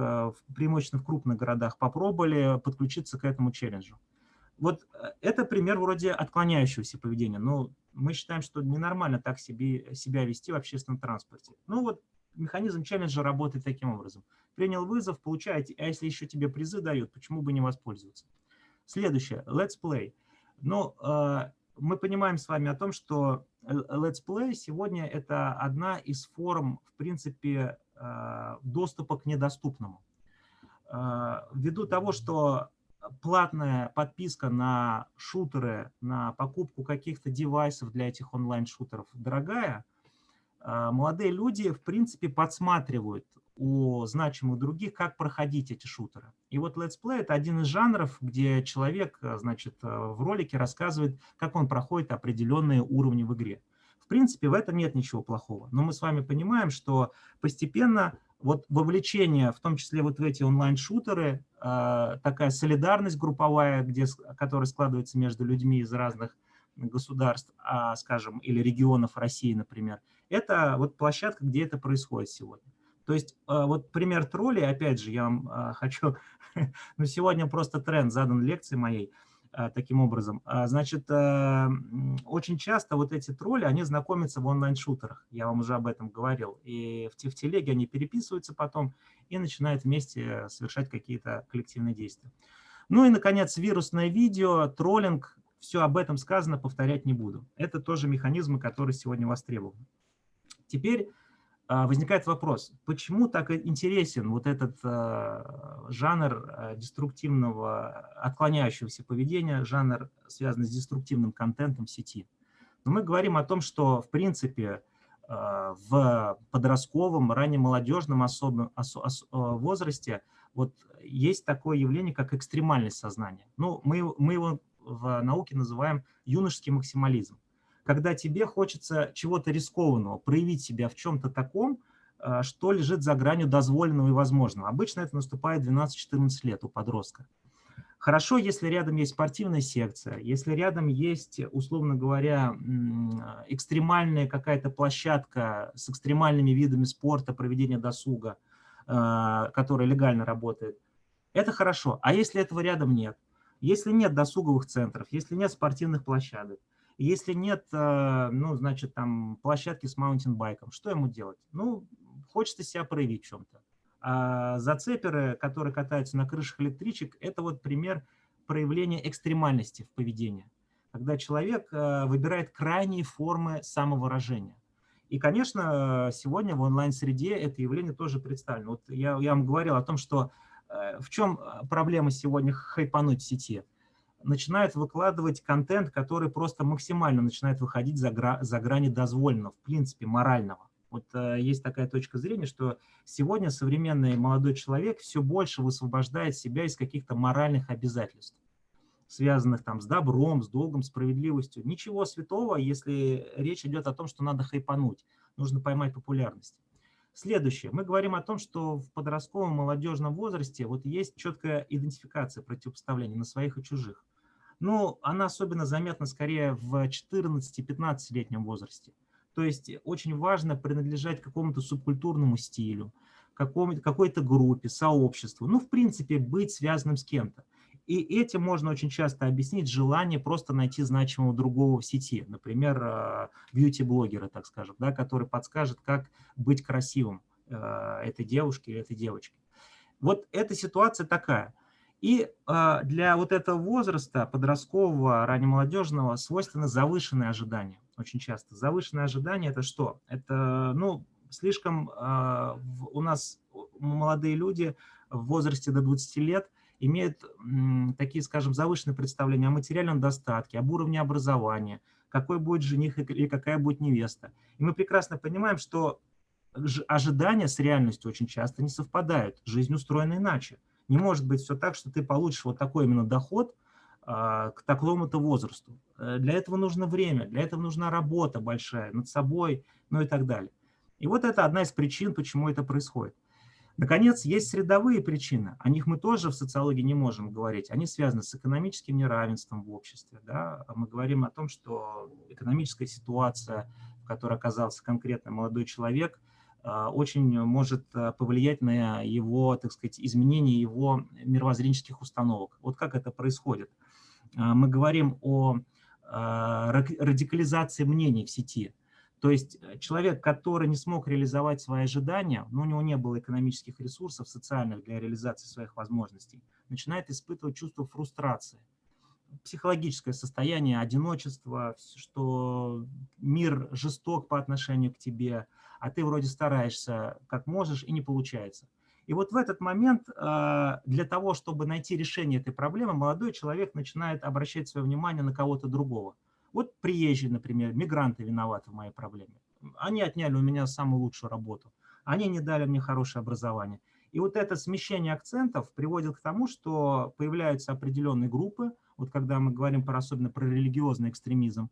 преимущественно в крупных городах, попробовали подключиться к этому челленджу. Вот э, это пример вроде отклоняющегося поведения. Но мы считаем, что ненормально так себе, себя вести в общественном транспорте. Ну вот механизм челленджа работает таким образом. Принял вызов, получаете, а если еще тебе призы дают, почему бы не воспользоваться? Следующее, let's play. Ну, э, мы понимаем с вами о том, что э, let's play сегодня это одна из форм, в принципе, доступа к недоступному. Ввиду того, что платная подписка на шутеры, на покупку каких-то девайсов для этих онлайн-шутеров дорогая, а, молодые люди, в принципе, подсматривают у значимых других, как проходить эти шутеры. И вот Let's Play – это один из жанров, где человек, а, значит, а, в ролике рассказывает, как он проходит определенные уровни в игре. Принципе, в этом нет ничего плохого. Но мы с вами понимаем, что постепенно вот вовлечение, в том числе вот в эти онлайн-шутеры, а, такая солидарность групповая, где, которая складывается между людьми из разных государств, а, скажем, или регионов России, например, это вот площадка, где это происходит сегодня. То есть а, вот пример троллей, опять же, я вам хочу, ну сегодня просто тренд задан лекции моей – таким образом. А, значит, э, очень часто вот эти тролли, они знакомятся в онлайн-шутерах, я вам уже об этом говорил, и в, в телеге они переписываются потом и начинают вместе совершать какие-то коллективные действия. Ну и, наконец, вирусное видео, троллинг, все об этом сказано, повторять не буду. Это тоже механизмы, которые сегодня востребованы. Теперь возникает вопрос, почему так интересен вот этот а, жанр а, деструктивного, отклоняющегося поведения, жанр, связанный с деструктивным контентом сети? Но мы говорим о том, что, в принципе, в подростковом, раннемолодежном особом, возрасте вот есть такое явление, как экстремальность сознания. Ну, мы, мы его в науке называем юношеский максимализм когда тебе хочется чего-то рискованного, проявить себя в чем-то таком, э, что лежит за гранью дозволенного и возможного. Обычно это наступает 12-14 лет у подростка. Хорошо, если рядом есть спортивная секция, если рядом есть, условно говоря, экстремальная какая-то площадка с экстремальными видами спорта, проведения досуга, а, которая легально работает, это хорошо. А если этого рядом нет? Если нет досуговых центров, если нет спортивных площадок, если нет, а, ну, значит, там площадки с маунтинбайком, что ему делать? Ну, хочется себя проявить в чем-то. А зацеперы, которые катаются на крышах электричек, это вот пример проявления экстремальности в поведении, когда человек а, выбирает крайние формы самовыражения. И, конечно, сегодня в онлайн-среде это явление тоже представлено. Вот я, я вам говорил о том, что э, в чем проблема сегодня хайпануть в сети – начинают выкладывать контент, который просто максимально начинает выходить за, гра за грани дозволенного, в принципе, морального. Вот э, есть такая точка зрения, что сегодня современный молодой человек все больше высвобождает себя из каких-то моральных обязательств, связанных там с добром, с долгом, справедливостью. Ничего святого, если речь идет о том, что надо хайпануть, нужно поймать популярность. Следующее. Мы говорим о том, что в подростковом молодежном возрасте вот есть четкая идентификация противопоставления на своих и чужих. Ну, она особенно заметна скорее в 14-15-летнем возрасте. То есть очень важно принадлежать какому-то субкультурному стилю, какой-то группе, сообществу. Ну, в принципе, быть связанным с кем-то. И этим можно очень часто объяснить желание просто найти значимого другого в сети. Например, а, бьюти-блогера, так скажем, да, который подскажет, как быть красивым а, этой девушке или этой девочке. Вот эта ситуация такая. И э, для вот этого возраста, подросткового, раннемолодежного, свойственно завышенные ожидания. Очень часто. Завышенные ожидания – это что? Это, ну, слишком э, у нас молодые люди в возрасте до 20 лет имеют такие, скажем, завышенные представления о материальном достатке, об уровне образования, какой будет жених и какая будет невеста. И мы прекрасно понимаем, что ожидания с реальностью очень часто не совпадают. Жизнь устроена иначе. Не может быть все так, что ты получишь вот такой именно доход а, к такому-то возрасту. Э, для этого нужно время, для этого нужна работа большая над собой, ну и так далее. И вот это одна из причин, почему это происходит. Наконец, есть средовые причины. О них мы тоже в социологии не можем говорить. Они связаны с экономическим неравенством в обществе. Да? Мы говорим о том, что экономическая ситуация, в которой оказался конкретно молодой человек – а, очень может а, повлиять на его, так сказать, изменение его мировоззренческих установок. Вот как это происходит. А, мы говорим о радикализации мнений в сети. То есть э, человек, который не смог реализовать свои ожидания, но у него не было экономических ресурсов социальных для реализации своих возможностей, начинает испытывать чувство фрустрации, психологическое состояние одиночества, что мир жесток по отношению к тебе – а ты вроде стараешься как можешь и не получается. И вот в этот момент а, для того, чтобы найти решение этой проблемы, молодой человек начинает обращать свое внимание на кого-то другого. Вот приезжие, например, мигранты виноваты в моей проблеме. Они отняли у меня самую лучшую работу. Они не дали мне хорошее образование. И вот это смещение акцентов приводит к тому, что появляются определенные группы, вот когда мы говорим про, особенно про религиозный экстремизм,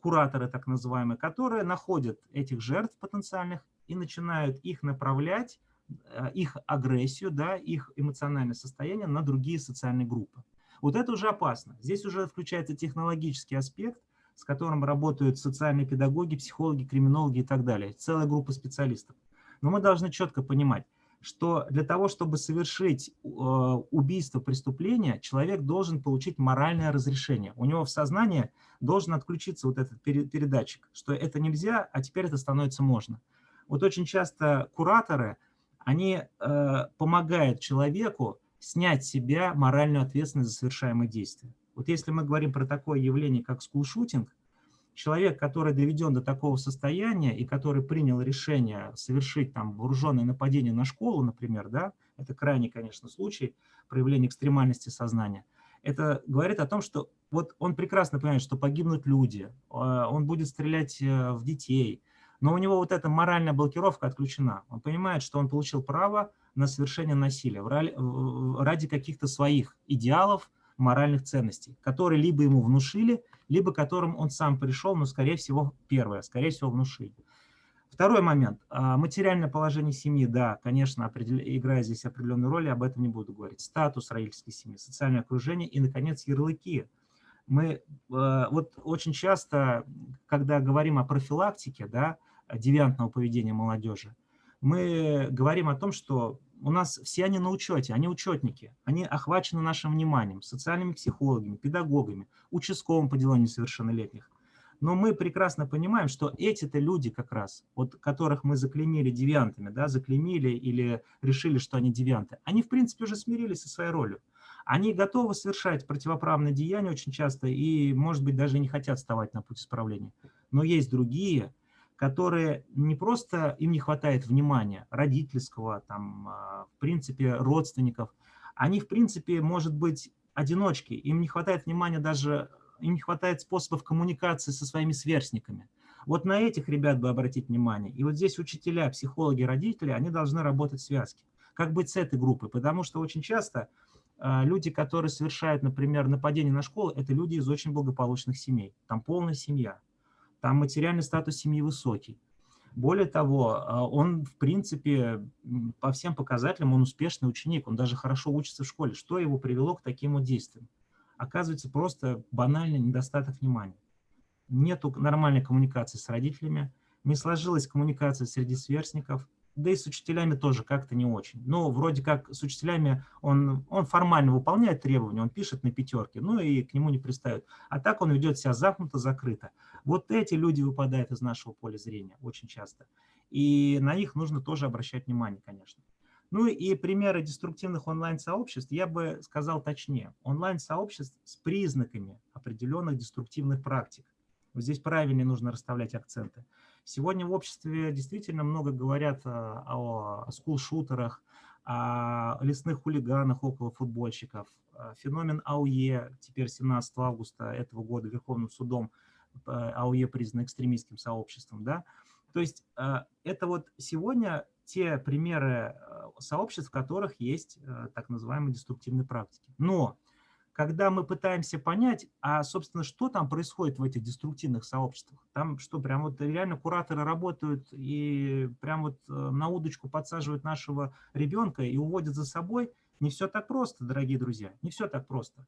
кураторы так называемые, которые находят этих жертв потенциальных и начинают их направлять, э, их агрессию, да, их эмоциональное состояние на другие социальные группы. Вот это уже опасно. Здесь уже включается технологический аспект, с которым работают социальные педагоги, психологи, криминологи и так далее. Целая группа специалистов. Но мы должны четко понимать, что для того, чтобы совершить э, убийство, преступление, человек должен получить моральное разрешение. У него в сознании должен отключиться вот этот передатчик, что это нельзя, а теперь это становится можно. Вот очень часто кураторы, они э, помогают человеку снять с себя моральную ответственность за совершаемые действия. Вот если мы говорим про такое явление, как скулшутинг, человек, который доведен до такого состояния и который принял решение совершить там вооруженное нападение на школу, например, да, это крайний, конечно, случай проявления экстремальности сознания, это говорит о том, что вот он прекрасно понимает, что погибнут люди, а, он будет стрелять э, в детей, но у него вот эта моральная блокировка отключена. Он понимает, что он получил право на совершение насилия ради каких-то своих идеалов, моральных ценностей, которые либо ему внушили, либо которым он сам пришел, но, скорее всего, первое, скорее всего, внушили. Второй момент. А, материальное положение семьи, да, конечно, определ... играет здесь определенную роль, об этом не буду говорить. Статус родительской семьи, социальное окружение и, наконец, ярлыки. Мы а, вот очень часто, когда говорим о профилактике да, девиантного поведения молодежи, мы говорим о том, что у нас все они на учете, они учетники, они охвачены нашим вниманием, социальными психологами, педагогами, участковым по делам несовершеннолетних. Но мы прекрасно понимаем, что эти-то люди как раз, вот которых мы заклеймили девиантами, да, заклеймили или решили, что они девианты, они в принципе уже смирились со своей ролью. Они готовы совершать противоправные деяния очень часто и, может быть, даже не хотят вставать на путь исправления. Но есть другие, которые не просто им не хватает внимания родительского, там, а, в принципе, родственников, они, в принципе, может быть, одиночки, им не хватает внимания даже им не хватает способов коммуникации со своими сверстниками. Вот на этих ребят бы обратить внимание. И вот здесь учителя, психологи, родители, они должны работать в связке. Как быть с этой группой? Потому что очень часто э, люди, которые совершают, например, нападение на школу, это люди из очень благополучных семей. Там полная семья, там материальный статус семьи высокий. Более того, э, он, в принципе, по всем показателям, он успешный ученик, он даже хорошо учится в школе. Что его привело к таким вот действиям? оказывается просто банальный недостаток внимания. Нету нормальной коммуникации с родителями, не сложилась коммуникация среди сверстников, да и с учителями тоже как-то не очень. Но вроде как с учителями он, он формально выполняет требования, он пишет на пятерке, ну и к нему не пристают. А так он ведет себя замкнуто, закрыто. Вот эти люди выпадают из нашего поля зрения очень часто. И на них нужно тоже обращать внимание, конечно. Ну и примеры деструктивных онлайн-сообществ, я бы сказал точнее, онлайн-сообществ с признаками определенных деструктивных практик. Вот здесь правильнее нужно расставлять акценты. Сегодня в обществе действительно много говорят а, о скул-шутерах, о лесных хулиганах около футбольщиков. А, феномен АУЕ, теперь 17 августа этого года Верховным судом а, АУЕ признан экстремистским сообществом. Да? То есть это вот сегодня те примеры сообществ, в которых есть так называемые деструктивные практики. Но когда мы пытаемся понять, а, собственно, что там происходит в этих деструктивных сообществах, там что, прям вот реально кураторы работают и прям вот э, на удочку подсаживают нашего ребенка и уводят за собой, не все так просто, дорогие друзья, не все так просто.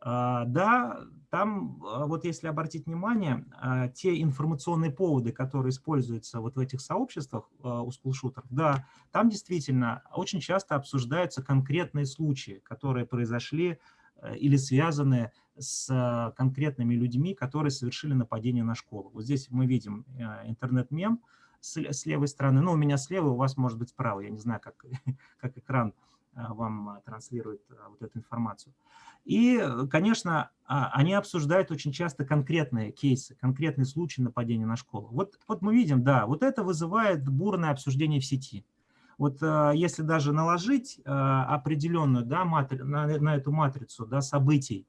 А, да, там, а, вот если обратить внимание, а, те информационные поводы, которые используются вот в этих сообществах у скулшутеров, да, там действительно очень часто обсуждаются конкретные случаи, которые произошли или связаны с конкретными людьми, которые совершили нападение на школу. Вот здесь мы видим э, интернет-мем с левой стороны, ну, у меня слева, у вас может быть справа, я не знаю, как, как экран а, вам а, транслирует а, вот эту информацию. И, конечно, они обсуждают очень часто конкретные кейсы, конкретные случаи нападения на школу. Вот, вот мы видим, да, вот это вызывает бурное обсуждение в сети. Вот если даже наложить определенную, да, матри, на, на эту матрицу да, событий,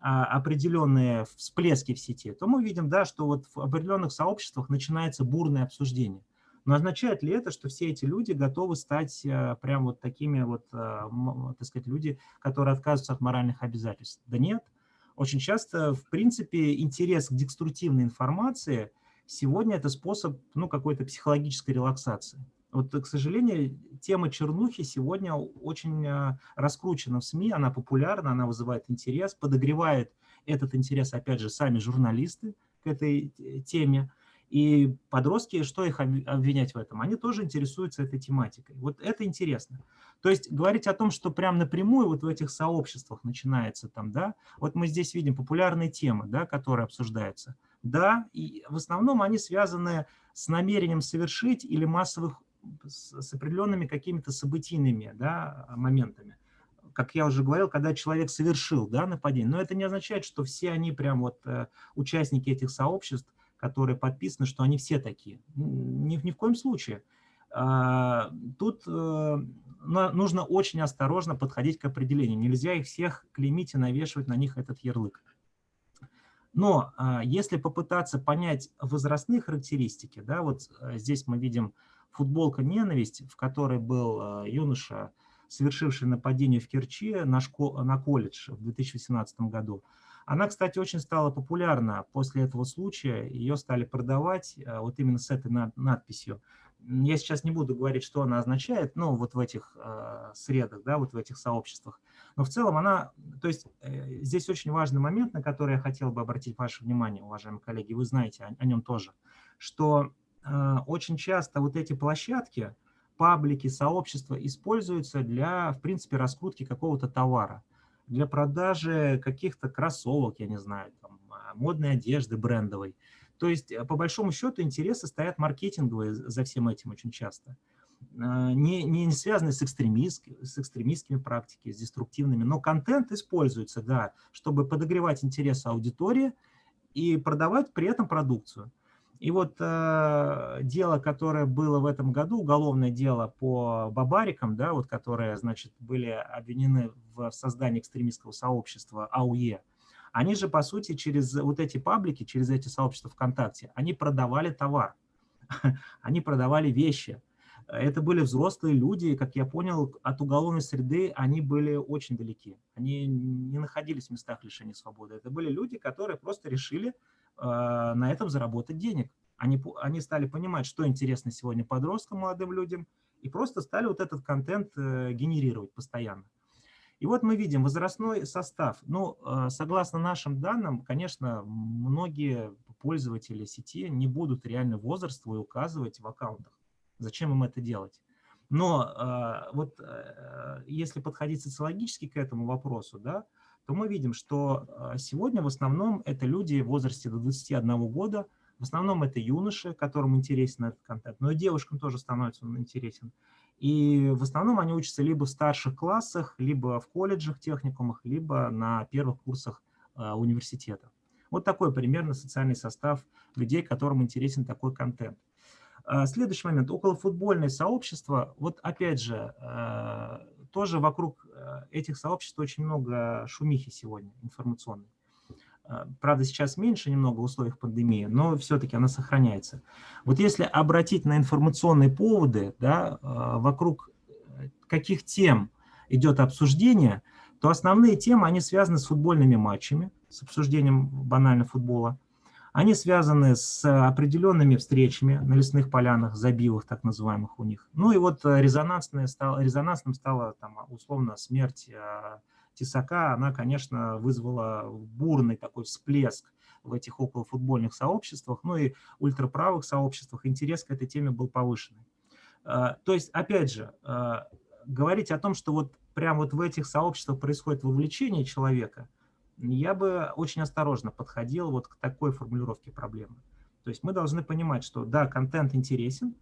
определенные всплески в сети, то мы видим, да, что вот в определенных сообществах начинается бурное обсуждение. Но означает ли это, что все эти люди готовы стать прям вот такими вот, так сказать, люди, которые отказываются от моральных обязательств? Да нет. Очень часто, в принципе, интерес к деструктивной информации сегодня это способ ну, какой-то психологической релаксации. Вот, к сожалению, тема чернухи сегодня очень э, раскручена в СМИ, она популярна, она вызывает интерес, подогревает этот интерес, опять же, сами журналисты к этой теме. И подростки, что их обвинять в этом? Они тоже интересуются этой тематикой. Вот это интересно. То есть говорить о том, что прям напрямую вот в этих сообществах начинается там, да, вот мы здесь видим популярные темы, да, которые обсуждаются. Да, и в основном они связаны с намерением совершить или массовых, с определенными какими-то событийными да, моментами как я уже говорил, когда человек совершил да, нападение. Но это не означает, что все они прям вот э, участники этих сообществ которые подписаны, что они все такие. Ни, ни в коем случае. А, тут э, нужно очень осторожно подходить к определению. Нельзя их всех клеймить и навешивать на них этот ярлык. Но а, если попытаться понять возрастные характеристики, да, вот э, здесь мы видим футболка «Ненависть», в которой был э, юноша, совершивший нападение в Керчи на, школ, на колледж в 2018 году. Она, кстати, очень стала популярна после этого случая. Ее стали продавать э, вот именно с этой надписью. Я сейчас не буду говорить, что она означает, ну, вот в этих э, средах, да, вот в этих сообществах. Но в целом она, то есть э, здесь очень важный момент, на который я хотел бы обратить ваше внимание, уважаемые коллеги, вы знаете о, о нем тоже, что очень часто вот эти площадки, паблики, сообщества используются для, в принципе, раскрутки какого-то товара, для продажи каких-то кроссовок, я не знаю, там, а, модной одежды брендовой. То есть, э, по большому счету, интересы стоят маркетинговые за всем этим очень часто. А, не, не связанные с, экстремист, с экстремистскими практиками, с деструктивными, но контент используется, да, чтобы подогревать интерес аудитории и продавать при этом продукцию. И вот э, дело, которое было в этом году, уголовное дело по бабарикам, да, вот, которые, значит, были обвинены в создании экстремистского сообщества АУЕ, они же, по сути, через вот эти паблики, через эти сообщества ВКонтакте, они продавали товар, они продавали вещи. Это были взрослые люди, как я понял, от уголовной среды они были очень далеки. Они не находились в местах лишения свободы. Это были люди, которые просто решили на этом заработать денег. Они, они стали понимать, что интересно сегодня подросткам, молодым людям, и просто стали вот этот контент э, генерировать постоянно. И вот мы видим возрастной состав. Ну, а, согласно нашим данным, конечно, многие пользователи сети не будут реально возраст свой указывать в аккаунтах. Зачем им это делать? Но вот э, если подходить социологически к этому вопросу, да, то мы видим, что а, сегодня в основном это люди в возрасте до 21 года, в основном это юноши, которым интересен этот контент, но и девушкам тоже становится он интересен. И в основном они учатся либо в старших классах, либо в колледжах, техникумах, либо на первых курсах а, университета. Вот такой примерно социальный состав людей, которым интересен такой контент. А, следующий момент. Околофутбольное сообщество. Вот опять же, тоже вокруг э, этих сообществ очень много шумихи сегодня информационной. Э, правда, сейчас меньше немного в условиях пандемии, но все-таки она сохраняется. Вот если обратить на информационные поводы, да, э, вокруг каких тем идет обсуждение, то основные темы, они связаны с футбольными матчами, с обсуждением банально футбола, они связаны с определенными встречами на лесных полянах, забивах так называемых у них. Ну и вот э, резонансное стало, резонансным стала там, условно смерть э, Тесака. Она, конечно, вызвала бурный такой всплеск в этих околофутбольных сообществах, ну и ультраправых сообществах. Интерес к этой теме был повышенный. Э, то есть, опять же, говорить о том, что вот прямо вот в этих сообществах происходит вовлечение человека – я бы очень осторожно подходил вот к такой формулировке проблемы. То есть мы должны понимать, что да, контент интересен,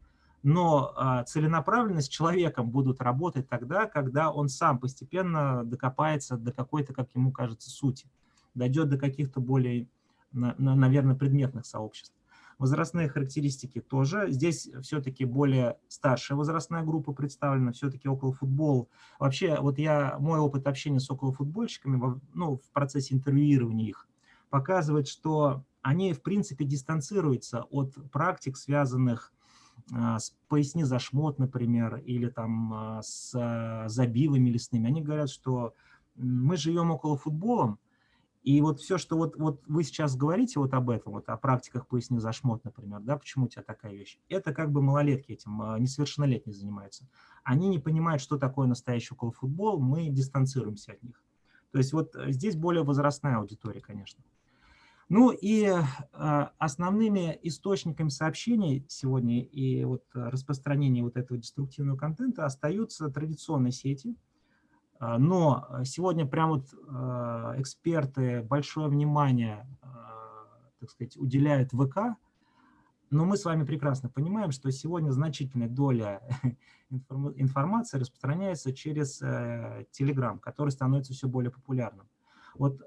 но а, целенаправленность человеком будут работать тогда, когда он сам постепенно докопается до какой-то, как ему кажется, сути, дойдет до каких-то более, на, на, наверное, предметных сообществ. Возрастные характеристики тоже. Здесь все-таки более старшая возрастная группа представлена, все-таки около футбол. Вообще, вот я, мой опыт общения с околофутбольщиками, ну, в процессе интервьюирования их, показывает, что они, в принципе, дистанцируются от практик, связанных а, с поясни за шмот, например, или там а, с а, забивами лесными. Они говорят, что мы живем около футболом, и вот все, что вот, вот вы сейчас говорите вот об этом, вот о практиках поясни за шмот, например, да, почему у тебя такая вещь, это как бы малолетки этим, а, несовершеннолетние занимаются. Они не понимают, что такое настоящий околофутбол, мы дистанцируемся от них. То есть вот э, здесь более возрастная аудитория, конечно. Ну и э, основными источниками сообщений сегодня и вот распространения вот этого деструктивного контента остаются традиционные сети – а, но сегодня прям вот а, эксперты большое внимание, а, так сказать, уделяют ВК, но мы с вами прекрасно понимаем, что сегодня значительная доля информации распространяется через Telegram, который становится все более популярным. Вот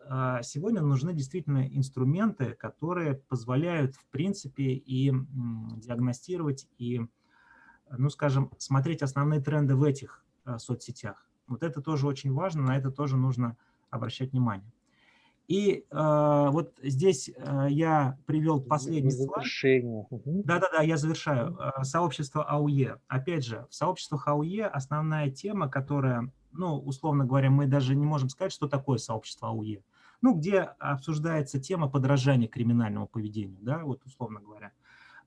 сегодня нужны действительно инструменты, которые позволяют, в принципе, и диагностировать, и, ну, скажем, смотреть основные тренды в этих соцсетях. Вот это тоже очень важно, на это тоже нужно обращать внимание. И э, вот здесь э, я привел последний слайд. Да-да-да, я завершаю. Э, сообщество АУЕ. Опять же, в сообществах АУЕ основная тема, которая, ну, условно говоря, мы даже не можем сказать, что такое сообщество АУЕ. ну, где обсуждается тема подражания криминальному поведению, да, вот условно говоря.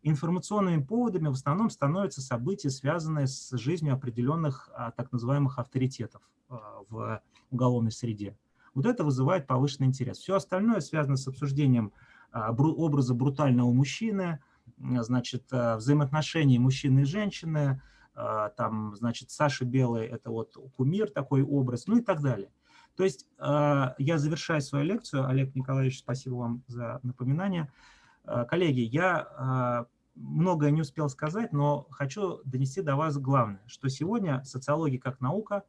Информационными поводами в основном становятся события, связанные с жизнью определенных а, так называемых авторитетов а, в уголовной среде. Вот это вызывает повышенный интерес. Все остальное связано с обсуждением а, образа брутального мужчины, значит, взаимоотношений мужчины и женщины, там, значит, Саша Белый – это вот кумир, такой образ, ну и так далее. То есть я завершаю свою лекцию. Олег Николаевич, спасибо вам за напоминание. Коллеги, я многое не успел сказать, но хочу донести до вас главное, что сегодня социология как наука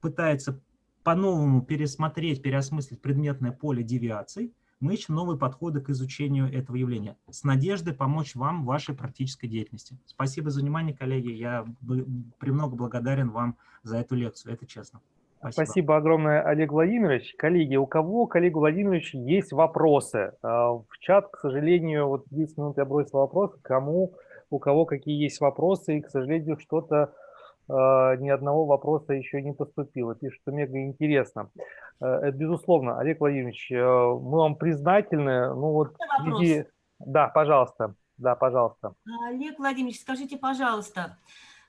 пытается по-новому пересмотреть, переосмыслить предметное поле девиаций, мы ищем новые подходы к изучению этого явления с надеждой помочь вам в вашей практической деятельности. Спасибо за внимание, коллеги. Я премного благодарен вам за эту лекцию, это честно. Спасибо. Спасибо огромное, Олег Владимирович. Коллеги, у кого, к Олегу Владимировичу, есть вопросы? А, в чат, к сожалению, вот 10 минут я бросил вопрос, кому, у кого какие есть вопросы, и, к сожалению, что-то а, ни одного вопроса еще не поступило. Пишет, что мега интересно. А, это безусловно, Олег Владимирович, мы вам признательны. Ну вот, среди... Да, пожалуйста. Да, пожалуйста. Олег Владимирович, скажите, пожалуйста,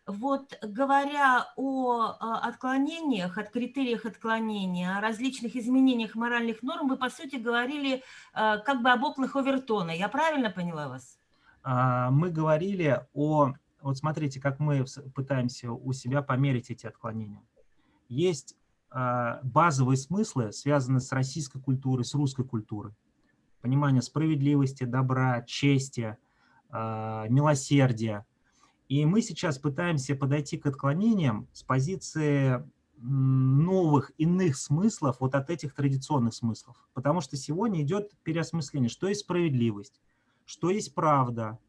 вот говоря о а, отклонениях, от критериях отклонения, о различных изменениях моральных норм, вы, по сути, говорили а, как бы об окнах Овертона. Я правильно поняла вас? А, мы говорили о... Вот смотрите, как мы пытаемся у себя померить эти отклонения. Есть базовые смыслы, связанные с российской культурой, с русской культурой. Понимание справедливости, добра, чести, милосердия – и мы сейчас пытаемся подойти к отклонениям с позиции новых, иных смыслов вот от этих традиционных смыслов. Потому что сегодня идет переосмысление, что есть справедливость, что есть правда,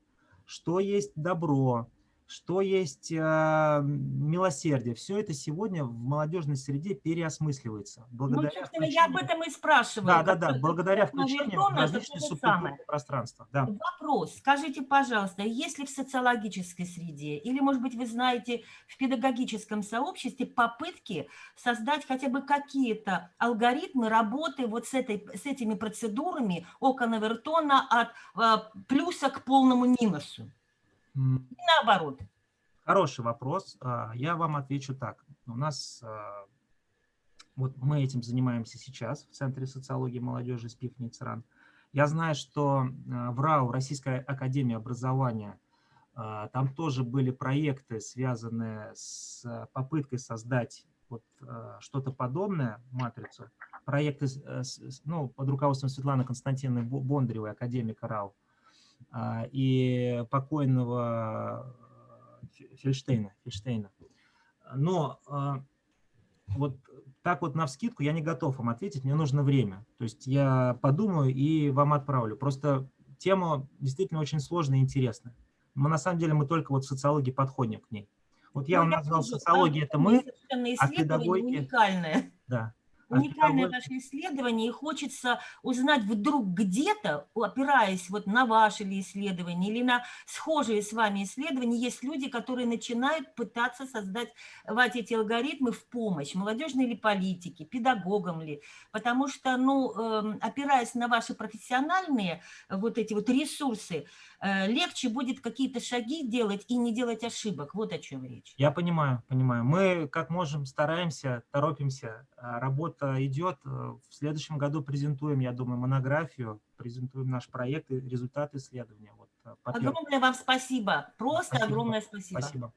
что есть добро, что есть э, милосердие. Все это сегодня в молодежной среде переосмысливается. Ну, благодаря ну, включению... я об этом и спрашиваю. Да, да, да, благодаря включению в различные субкультурные пространства. Да. Вопрос. Скажите, пожалуйста, если в социологической среде, или, может быть, вы знаете, в педагогическом сообществе попытки создать хотя бы какие-то алгоритмы работы вот с, этой, с этими процедурами окон Авертона от а, плюса к полному минусу? И наоборот. Хороший вопрос. А, я вам отвечу так. У нас, а, вот мы этим занимаемся сейчас в Центре социологии молодежи СПИФ НИЦРАН. Я знаю, что а, в РАУ, Российская Академия Образования, там тоже были проекты, связанные с попыткой создать вот что-то подобное, матрицу. Проекты ну, под руководством Светланы Константиновны Бондаревой, академика РАУ. А, и покойного Фельштейна. Фельштейна. Но а, вот так вот на вскидку я не готов вам ответить, мне нужно время. То есть я подумаю и вам отправлю. Просто тема действительно очень сложная и интересная. Мы на самом деле мы только вот в социологии подходим к ней. Вот я ну, вам назвал социология, это мы, а педагогики... уникальное. Да уникальное наше исследование, и хочется узнать вдруг где-то, опираясь вот на ваши ли исследования или на схожие с вами исследования, есть люди, которые начинают пытаться создать эти алгоритмы в помощь, молодежной ли политике, педагогам ли, потому что, ну, эм, опираясь на ваши профессиональные вот эти вот ресурсы, легче будет какие-то шаги делать и не делать ошибок. Вот о чем речь. Я понимаю, понимаю. Мы как можем стараемся, торопимся. А работа идет. Э, в следующем году презентуем, я думаю, монографию, презентуем наш проект и результаты исследования. Вот, э, огромное вам спасибо. Просто спасибо. огромное спасибо. Спасибо.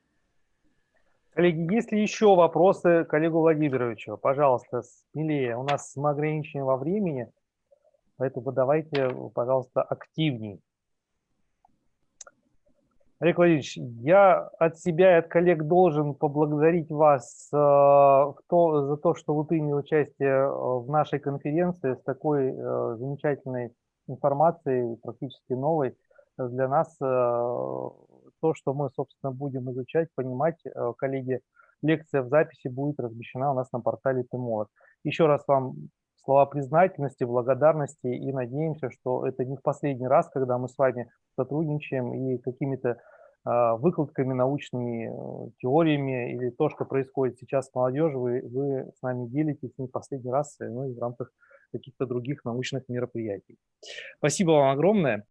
Коллеги, есть ли еще вопросы коллегу Владимировичу? Пожалуйста, смелее. У нас мы ограничены во времени, поэтому давайте, пожалуйста, активней. Олег Владимирович, я от себя и от коллег должен поблагодарить вас э, за то, что вы приняли участие э, в нашей конференции с такой э, замечательной информацией, практически новой для нас. То, что мы, собственно, будем изучать, понимать, коллеги, лекция в записи будет размещена у нас на портале ТМОР. Еще раз вам слова признательности, благодарности и надеемся, что это не в последний раз, когда мы с вами сотрудничаем и какими-то выкладками, научными э, теориями или то, что происходит сейчас с молодежью, вы, вы с нами делитесь не последний раз, ну и в рамках каких-то других научных мероприятий. Спасибо вам огромное.